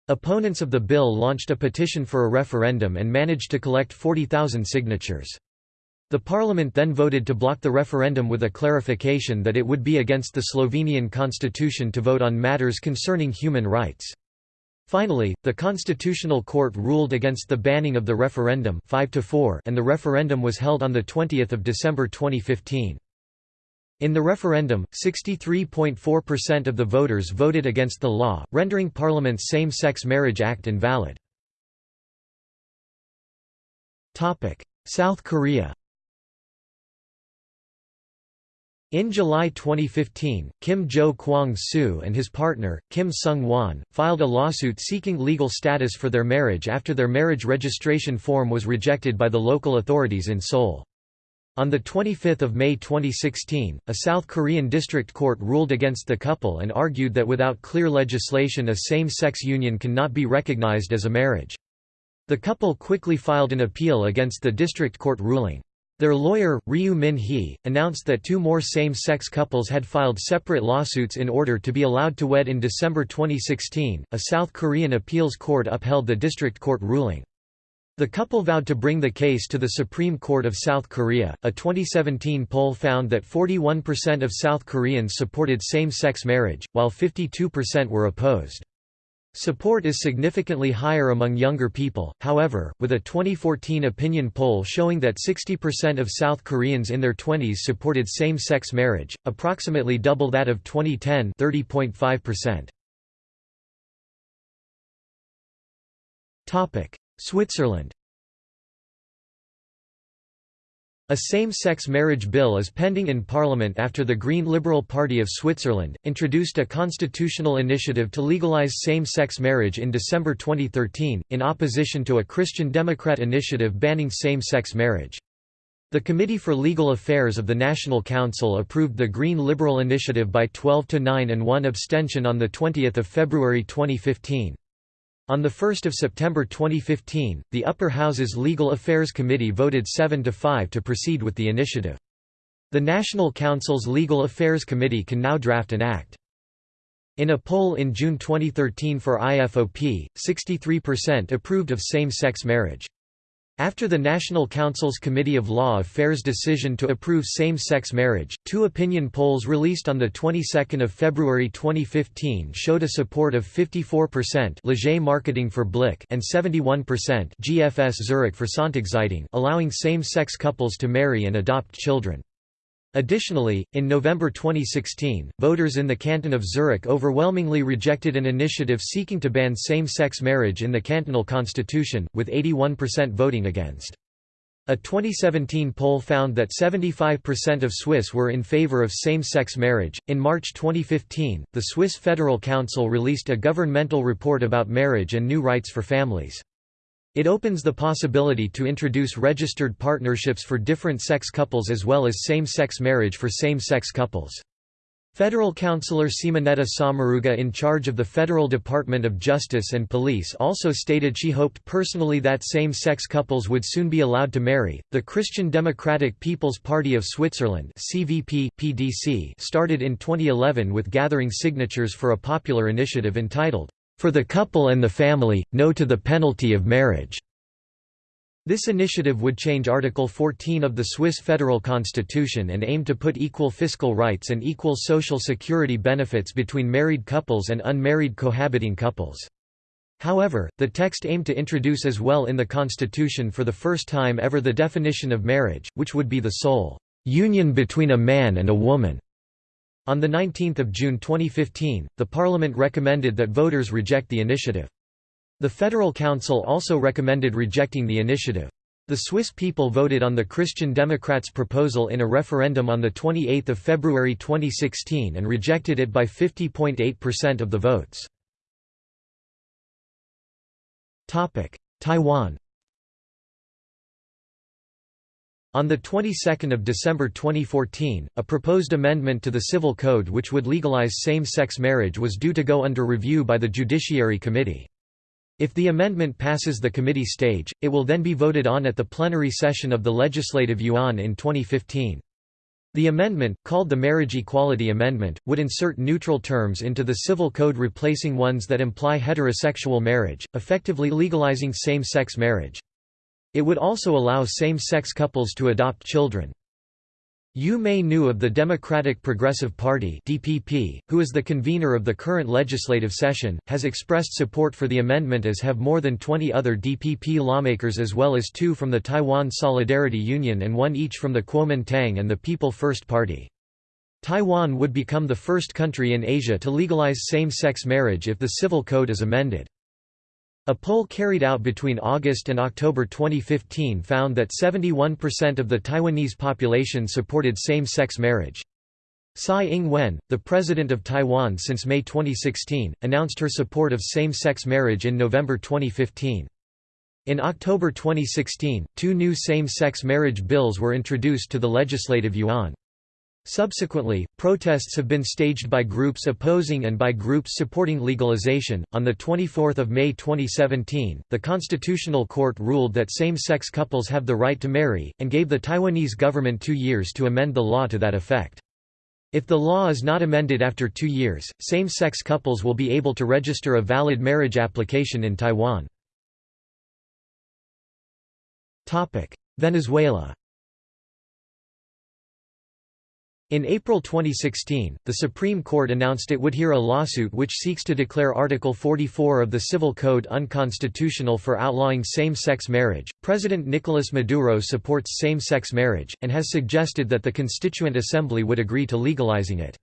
Opponents of the bill launched a petition for a referendum and managed to collect 40,000 signatures. The parliament then voted to block the referendum with a clarification that it would be against the Slovenian constitution to vote on matters concerning human rights. Finally, the Constitutional Court ruled against the banning of the referendum 5 to 4 and the referendum was held on 20 December 2015. In the referendum, 63.4% of the voters voted against the law, rendering Parliament's Same-Sex Marriage Act invalid. South Korea In July 2015, Kim Jo Kwang-soo and his partner, Kim Sung-won, filed a lawsuit seeking legal status for their marriage after their marriage registration form was rejected by the local authorities in Seoul. On 25 May 2016, a South Korean district court ruled against the couple and argued that without clear legislation a same-sex union cannot be recognized as a marriage. The couple quickly filed an appeal against the district court ruling. Their lawyer, Ryu Min-hee, announced that two more same-sex couples had filed separate lawsuits in order to be allowed to wed in December 2016. A South Korean appeals court upheld the district court ruling. The couple vowed to bring the case to the Supreme Court of South Korea. A 2017 poll found that 41% of South Koreans supported same sex marriage, while 52% were opposed. Support is significantly higher among younger people, however, with a 2014 opinion poll showing that 60% of South Koreans in their 20s supported same-sex marriage, approximately double that of 2010 30.5%. Switzerland A same-sex marriage bill is pending in Parliament after the Green Liberal Party of Switzerland, introduced a constitutional initiative to legalize same-sex marriage in December 2013, in opposition to a Christian Democrat initiative banning same-sex marriage. The Committee for Legal Affairs of the National Council approved the Green Liberal initiative by 12 to 9 and 1 abstention on 20 February 2015. On 1 September 2015, the Upper House's Legal Affairs Committee voted 7 to 5 to proceed with the initiative. The National Council's Legal Affairs Committee can now draft an act. In a poll in June 2013 for IFOP, 63% approved of same-sex marriage. After the National Council's Committee of Law Affairs decision to approve same-sex marriage, two opinion polls released on the 22nd of February 2015 showed a support of 54% Leger Marketing for Blick and 71% GFS Zurich for Sonntagszeitung allowing same-sex couples to marry and adopt children. Additionally, in November 2016, voters in the canton of Zurich overwhelmingly rejected an initiative seeking to ban same-sex marriage in the cantonal constitution, with 81% voting against. A 2017 poll found that 75% of Swiss were in favor of same-sex marriage. In March 2015, the Swiss Federal Council released a governmental report about marriage and new rights for families. It opens the possibility to introduce registered partnerships for different sex couples as well as same-sex marriage for same-sex couples. Federal Councillor Simonetta Sommaruga in charge of the Federal Department of Justice and Police also stated she hoped personally that same-sex couples would soon be allowed to marry. The Christian Democratic People's Party of Switzerland (CVP PDC) started in 2011 with gathering signatures for a popular initiative entitled for the couple and the family, no to the penalty of marriage. This initiative would change Article 14 of the Swiss federal constitution and aim to put equal fiscal rights and equal social security benefits between married couples and unmarried cohabiting couples. However, the text aimed to introduce as well in the constitution for the first time ever the definition of marriage, which would be the sole union between a man and a woman. On 19 June 2015, the Parliament recommended that voters reject the initiative. The Federal Council also recommended rejecting the initiative. The Swiss people voted on the Christian Democrats' proposal in a referendum on 28 February 2016 and rejected it by 50.8% of the votes. Taiwan On the 22nd of December 2014, a proposed amendment to the Civil Code which would legalize same-sex marriage was due to go under review by the Judiciary Committee. If the amendment passes the committee stage, it will then be voted on at the plenary session of the Legislative Yuan in 2015. The amendment, called the Marriage Equality Amendment, would insert neutral terms into the civil code replacing ones that imply heterosexual marriage, effectively legalizing same-sex marriage. It would also allow same-sex couples to adopt children. Yu Mei Nu of the Democratic Progressive Party (DPP), who is the convener of the current legislative session, has expressed support for the amendment as have more than 20 other DPP lawmakers as well as two from the Taiwan Solidarity Union and one each from the Kuomintang and the People First Party. Taiwan would become the first country in Asia to legalize same-sex marriage if the civil code is amended. A poll carried out between August and October 2015 found that 71% of the Taiwanese population supported same-sex marriage. Tsai Ing-wen, the president of Taiwan since May 2016, announced her support of same-sex marriage in November 2015. In October 2016, two new same-sex marriage bills were introduced to the Legislative Yuan. Subsequently, protests have been staged by groups opposing and by groups supporting legalization. On the 24th of May 2017, the Constitutional Court ruled that same-sex couples have the right to marry and gave the Taiwanese government 2 years to amend the law to that effect. If the law is not amended after 2 years, same-sex couples will be able to register a valid marriage application in Taiwan. Topic: Venezuela In April 2016, the Supreme Court announced it would hear a lawsuit which seeks to declare Article 44 of the Civil Code unconstitutional for outlawing same-sex marriage. President Nicolas Maduro supports same-sex marriage and has suggested that the Constituent Assembly would agree to legalizing it.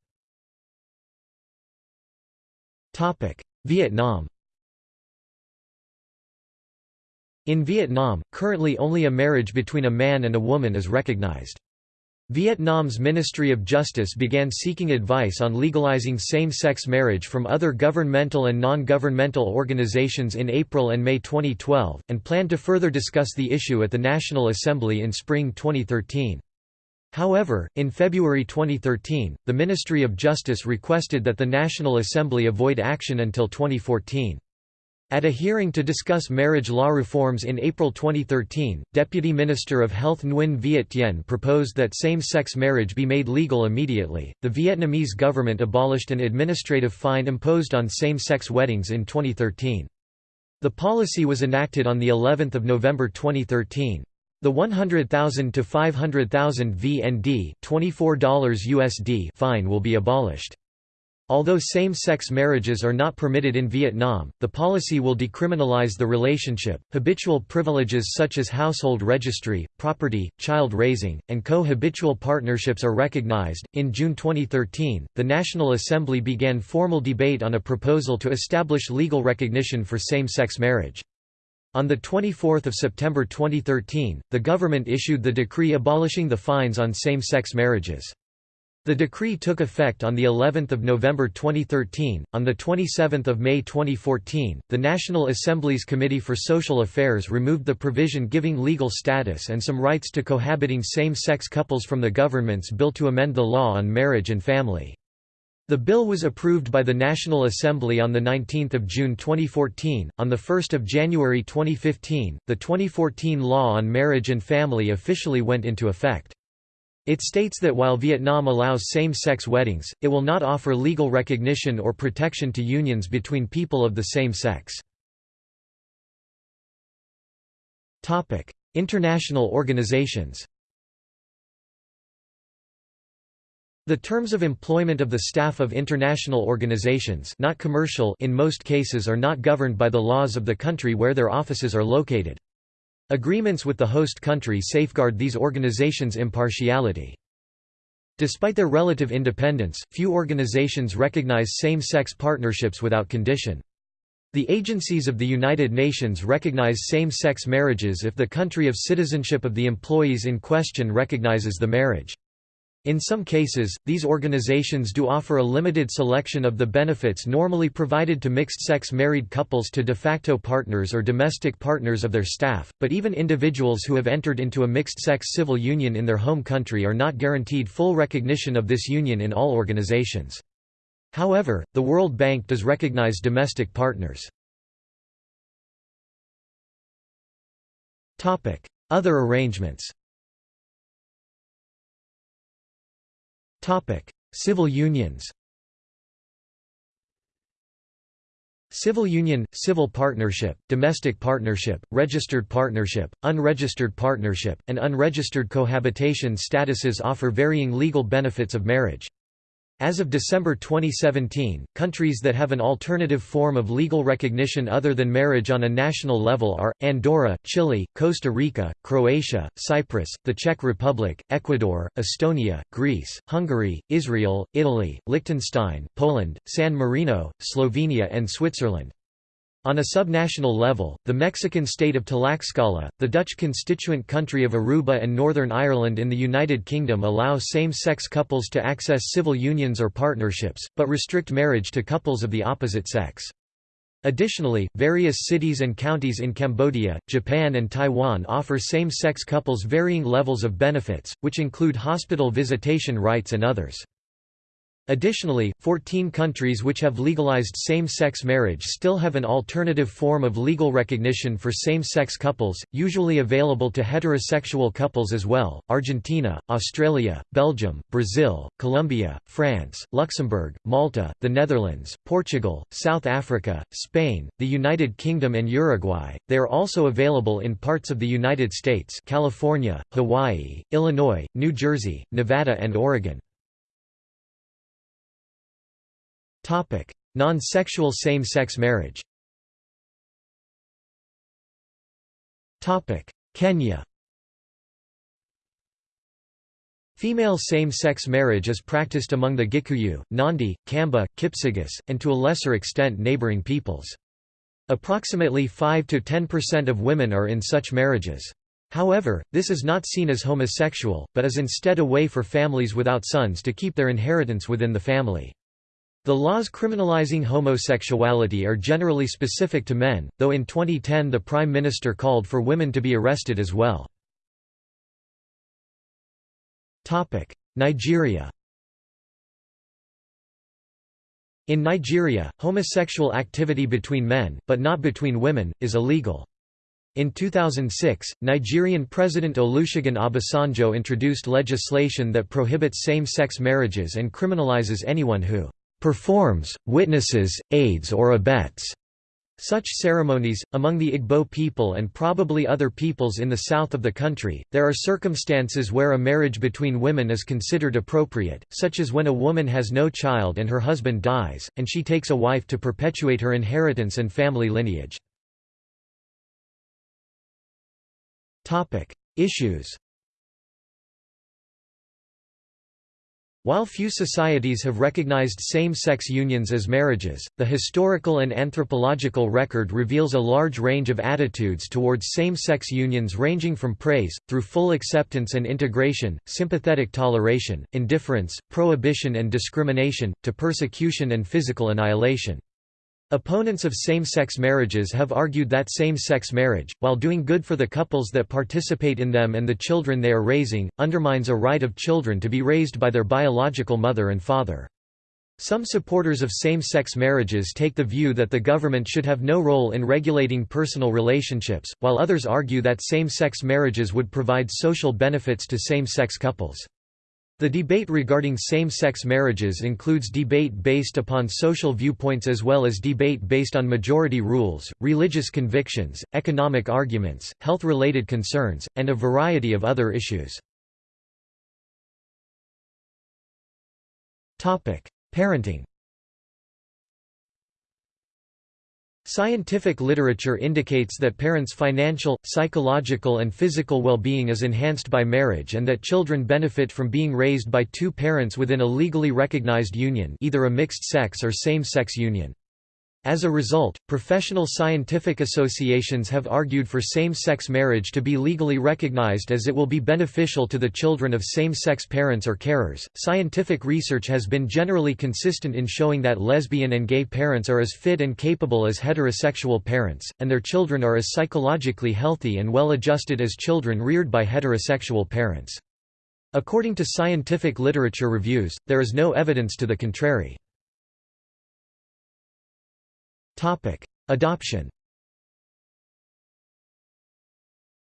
Topic: Vietnam. In Vietnam, currently only a marriage between a man and a woman is recognized. Vietnam's Ministry of Justice began seeking advice on legalizing same-sex marriage from other governmental and non-governmental organizations in April and May 2012, and planned to further discuss the issue at the National Assembly in spring 2013. However, in February 2013, the Ministry of Justice requested that the National Assembly avoid action until 2014. At a hearing to discuss marriage law reforms in April 2013, Deputy Minister of Health Nguyen Viet Tien proposed that same-sex marriage be made legal immediately. The Vietnamese government abolished an administrative fine imposed on same-sex weddings in 2013. The policy was enacted on the 11th of November 2013. The 100,000 to 500,000 VND, $24 USD fine will be abolished. Although same-sex marriages are not permitted in Vietnam, the policy will decriminalize the relationship. Habitual privileges such as household registry, property, child raising, and co-habitual partnerships are recognized. In June 2013, the National Assembly began formal debate on a proposal to establish legal recognition for same-sex marriage. On 24 September 2013, the government issued the decree abolishing the fines on same-sex marriages. The decree took effect on the 11th of November 2013. On the 27th of May 2014, the National Assembly's Committee for Social Affairs removed the provision giving legal status and some rights to cohabiting same-sex couples from the government's bill to amend the law on marriage and family. The bill was approved by the National Assembly on 19 June 2014. On 1 January 2015, the 2014 Law on Marriage and Family officially went into effect. It states that while Vietnam allows same-sex weddings, it will not offer legal recognition or protection to unions between people of the same sex. International organizations The terms of employment of the staff of international organizations not commercial in most cases are not governed by the laws of the country where their offices are located. Agreements with the host country safeguard these organizations' impartiality. Despite their relative independence, few organizations recognize same-sex partnerships without condition. The agencies of the United Nations recognize same-sex marriages if the country of citizenship of the employees in question recognizes the marriage. In some cases, these organizations do offer a limited selection of the benefits normally provided to mixed-sex married couples to de facto partners or domestic partners of their staff, but even individuals who have entered into a mixed-sex civil union in their home country are not guaranteed full recognition of this union in all organizations. However, the World Bank does recognize domestic partners. Other arrangements Civil unions Civil union, civil partnership, domestic partnership, registered partnership, unregistered partnership, and unregistered cohabitation statuses offer varying legal benefits of marriage. As of December 2017, countries that have an alternative form of legal recognition other than marriage on a national level are, Andorra, Chile, Costa Rica, Croatia, Cyprus, the Czech Republic, Ecuador, Estonia, Greece, Hungary, Israel, Italy, Liechtenstein, Poland, San Marino, Slovenia and Switzerland. On a subnational level, the Mexican state of Tlaxcala, the Dutch constituent country of Aruba and Northern Ireland in the United Kingdom allow same-sex couples to access civil unions or partnerships, but restrict marriage to couples of the opposite sex. Additionally, various cities and counties in Cambodia, Japan and Taiwan offer same-sex couples varying levels of benefits, which include hospital visitation rights and others. Additionally, 14 countries which have legalized same-sex marriage still have an alternative form of legal recognition for same-sex couples, usually available to heterosexual couples as well, Argentina, Australia, Belgium, Brazil, Colombia, France, Luxembourg, Malta, the Netherlands, Portugal, South Africa, Spain, the United Kingdom and Uruguay. They are also available in parts of the United States California, Hawaii, Illinois, New Jersey, Nevada and Oregon. Non-sexual same-sex marriage Kenya Female same-sex marriage is practiced among the Gikuyu, Nandi, Kamba, Kipsigis, and to a lesser extent neighboring peoples. Approximately 5–10% of women are in such marriages. However, this is not seen as homosexual, but is instead a way for families without sons to keep their inheritance within the family. The laws criminalizing homosexuality are generally specific to men, though in 2010 the Prime Minister called for women to be arrested as well. Nigeria In Nigeria, homosexual activity between men, but not between women, is illegal. In 2006, Nigerian President Olusegun Obasanjo introduced legislation that prohibits same-sex marriages and criminalizes anyone who performs, witnesses, aids or abets such ceremonies. Among the Igbo people and probably other peoples in the south of the country, there are circumstances where a marriage between women is considered appropriate, such as when a woman has no child and her husband dies, and she takes a wife to perpetuate her inheritance and family lineage. Issues While few societies have recognized same-sex unions as marriages, the historical and anthropological record reveals a large range of attitudes towards same-sex unions ranging from praise, through full acceptance and integration, sympathetic toleration, indifference, prohibition and discrimination, to persecution and physical annihilation. Opponents of same-sex marriages have argued that same-sex marriage, while doing good for the couples that participate in them and the children they are raising, undermines a right of children to be raised by their biological mother and father. Some supporters of same-sex marriages take the view that the government should have no role in regulating personal relationships, while others argue that same-sex marriages would provide social benefits to same-sex couples. The debate regarding same-sex marriages includes debate based upon social viewpoints as well as debate based on majority rules, religious convictions, economic arguments, health-related concerns, and a variety of other issues. Parenting Scientific literature indicates that parents' financial, psychological and physical well-being is enhanced by marriage and that children benefit from being raised by two parents within a legally recognized union either a mixed-sex or same-sex union. As a result, professional scientific associations have argued for same-sex marriage to be legally recognized as it will be beneficial to the children of same-sex parents or carers. Scientific research has been generally consistent in showing that lesbian and gay parents are as fit and capable as heterosexual parents, and their children are as psychologically healthy and well-adjusted as children reared by heterosexual parents. According to scientific literature reviews, there is no evidence to the contrary. Adoption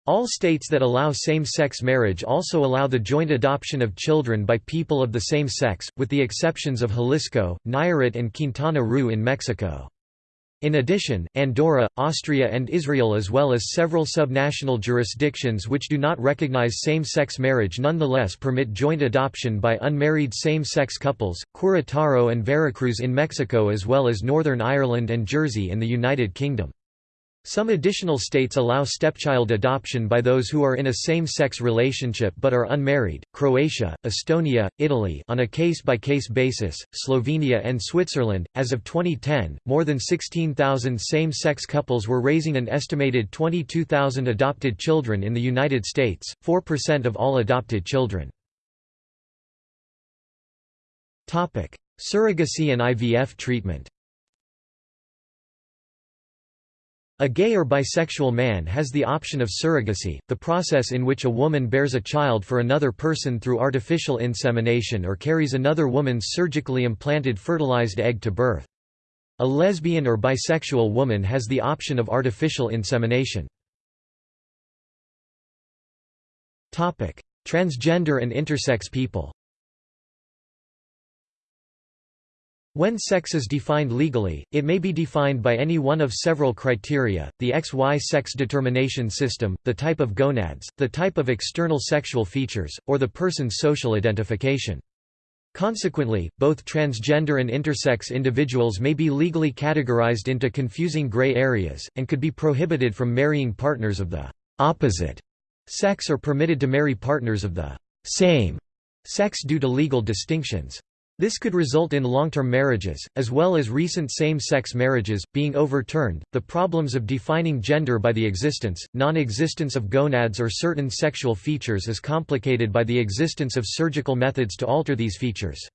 All states that allow same-sex marriage also allow the joint adoption of children by people of the same sex, with the exceptions of Jalisco, Nayarit and Quintana Roo in Mexico. In addition, Andorra, Austria and Israel as well as several subnational jurisdictions which do not recognize same-sex marriage nonetheless permit joint adoption by unmarried same-sex couples, Querétaro and Veracruz in Mexico as well as Northern Ireland and Jersey in the United Kingdom. Some additional states allow stepchild adoption by those who are in a same-sex relationship but are unmarried, Croatia, Estonia, Italy on a case-by-case -case basis, Slovenia and Switzerland. As of 2010, more than 16,000 same-sex couples were raising an estimated 22,000 adopted children in the United States, 4% of all adopted children. Surrogacy and IVF treatment A gay or bisexual man has the option of surrogacy, the process in which a woman bears a child for another person through artificial insemination or carries another woman's surgically implanted fertilized egg to birth. A lesbian or bisexual woman has the option of artificial insemination. Transgender and intersex people When sex is defined legally, it may be defined by any one of several criteria, the XY sex determination system, the type of gonads, the type of external sexual features, or the person's social identification. Consequently, both transgender and intersex individuals may be legally categorized into confusing gray areas, and could be prohibited from marrying partners of the opposite sex or permitted to marry partners of the same sex due to legal distinctions. This could result in long-term marriages, as well as recent same-sex marriages, being overturned. The problems of defining gender by the existence, non-existence of gonads or certain sexual features is complicated by the existence of surgical methods to alter these features.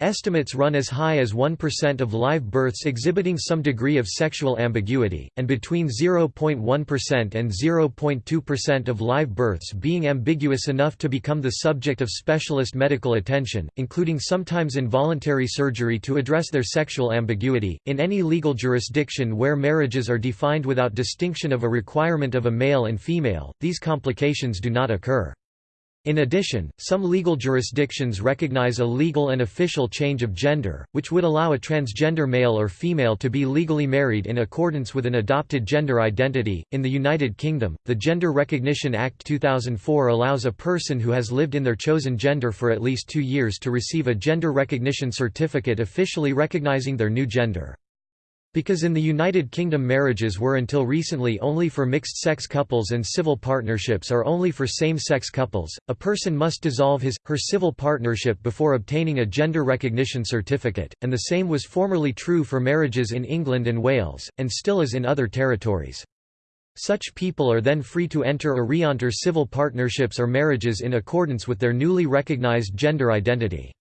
Estimates run as high as 1% of live births exhibiting some degree of sexual ambiguity, and between 0.1% and 0.2% of live births being ambiguous enough to become the subject of specialist medical attention, including sometimes involuntary surgery to address their sexual ambiguity. In any legal jurisdiction where marriages are defined without distinction of a requirement of a male and female, these complications do not occur. In addition, some legal jurisdictions recognize a legal and official change of gender, which would allow a transgender male or female to be legally married in accordance with an adopted gender identity. In the United Kingdom, the Gender Recognition Act 2004 allows a person who has lived in their chosen gender for at least two years to receive a gender recognition certificate officially recognizing their new gender. Because in the United Kingdom marriages were until recently only for mixed-sex couples and civil partnerships are only for same-sex couples, a person must dissolve his, her civil partnership before obtaining a gender recognition certificate, and the same was formerly true for marriages in England and Wales, and still is in other territories. Such people are then free to enter or re-enter civil partnerships or marriages in accordance with their newly recognized gender identity.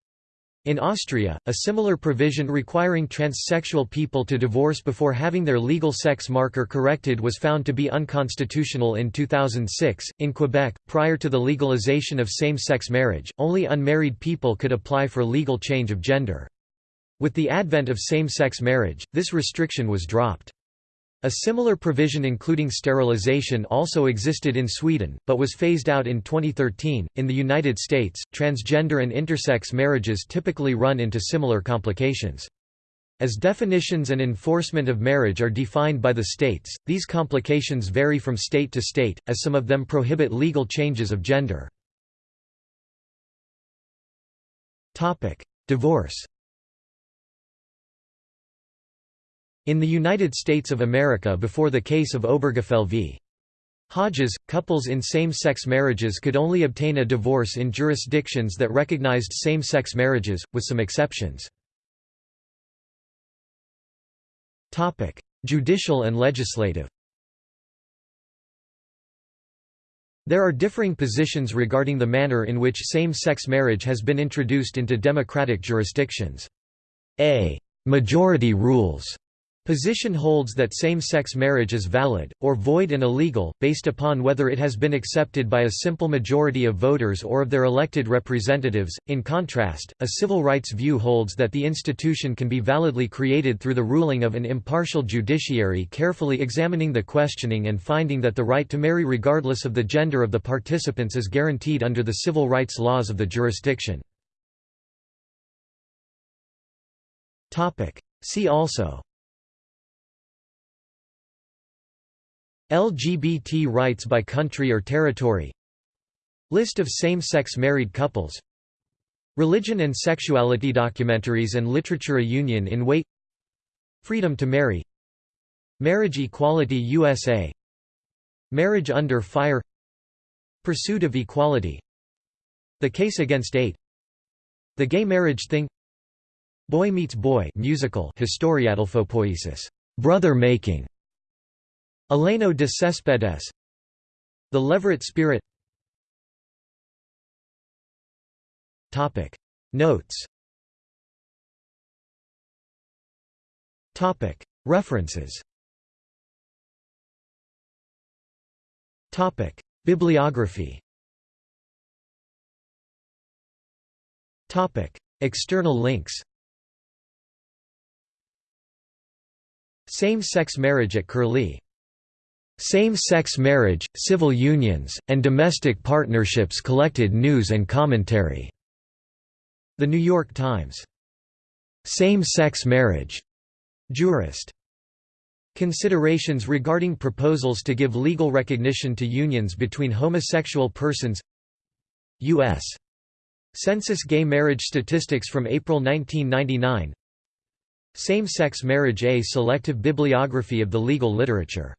In Austria, a similar provision requiring transsexual people to divorce before having their legal sex marker corrected was found to be unconstitutional in 2006. In Quebec, prior to the legalization of same sex marriage, only unmarried people could apply for legal change of gender. With the advent of same sex marriage, this restriction was dropped. A similar provision including sterilization also existed in Sweden, but was phased out in 2013. In the United States, transgender and intersex marriages typically run into similar complications. As definitions and enforcement of marriage are defined by the states, these complications vary from state to state, as some of them prohibit legal changes of gender. Divorce In the United States of America before the case of Obergefell v. Hodges, couples in same-sex marriages could only obtain a divorce in jurisdictions that recognized same-sex marriages, with some exceptions. Judicial and legislative There are differing positions regarding the manner in which same-sex marriage has been introduced into democratic jurisdictions. A majority rules Position holds that same-sex marriage is valid, or void and illegal, based upon whether it has been accepted by a simple majority of voters or of their elected representatives. In contrast, a civil rights view holds that the institution can be validly created through the ruling of an impartial judiciary carefully examining the questioning and finding that the right to marry regardless of the gender of the participants is guaranteed under the civil rights laws of the jurisdiction. See also LGBT rights by country or territory. List of same-sex married couples. Religion and sexuality documentaries and literature A Union in wait Freedom to marry. Marriage Equality USA Marriage under fire. Pursuit of equality. The case against eight. The gay marriage thing. Boy Meets Boy musical Historiadelphopoiesis brother making Eleno de Cespedes The Leverett Spirit. Topic. Notes. Topic. References. Topic: Bibliography. Topic: External links. Same-sex marriage at Curlie. Same-sex marriage, civil unions, and domestic partnerships collected news and commentary. The New York Times. Same-sex marriage. Jurist. Considerations regarding proposals to give legal recognition to unions between homosexual persons U.S. Census gay marriage statistics from April 1999 Same-sex marriage A selective bibliography of the legal literature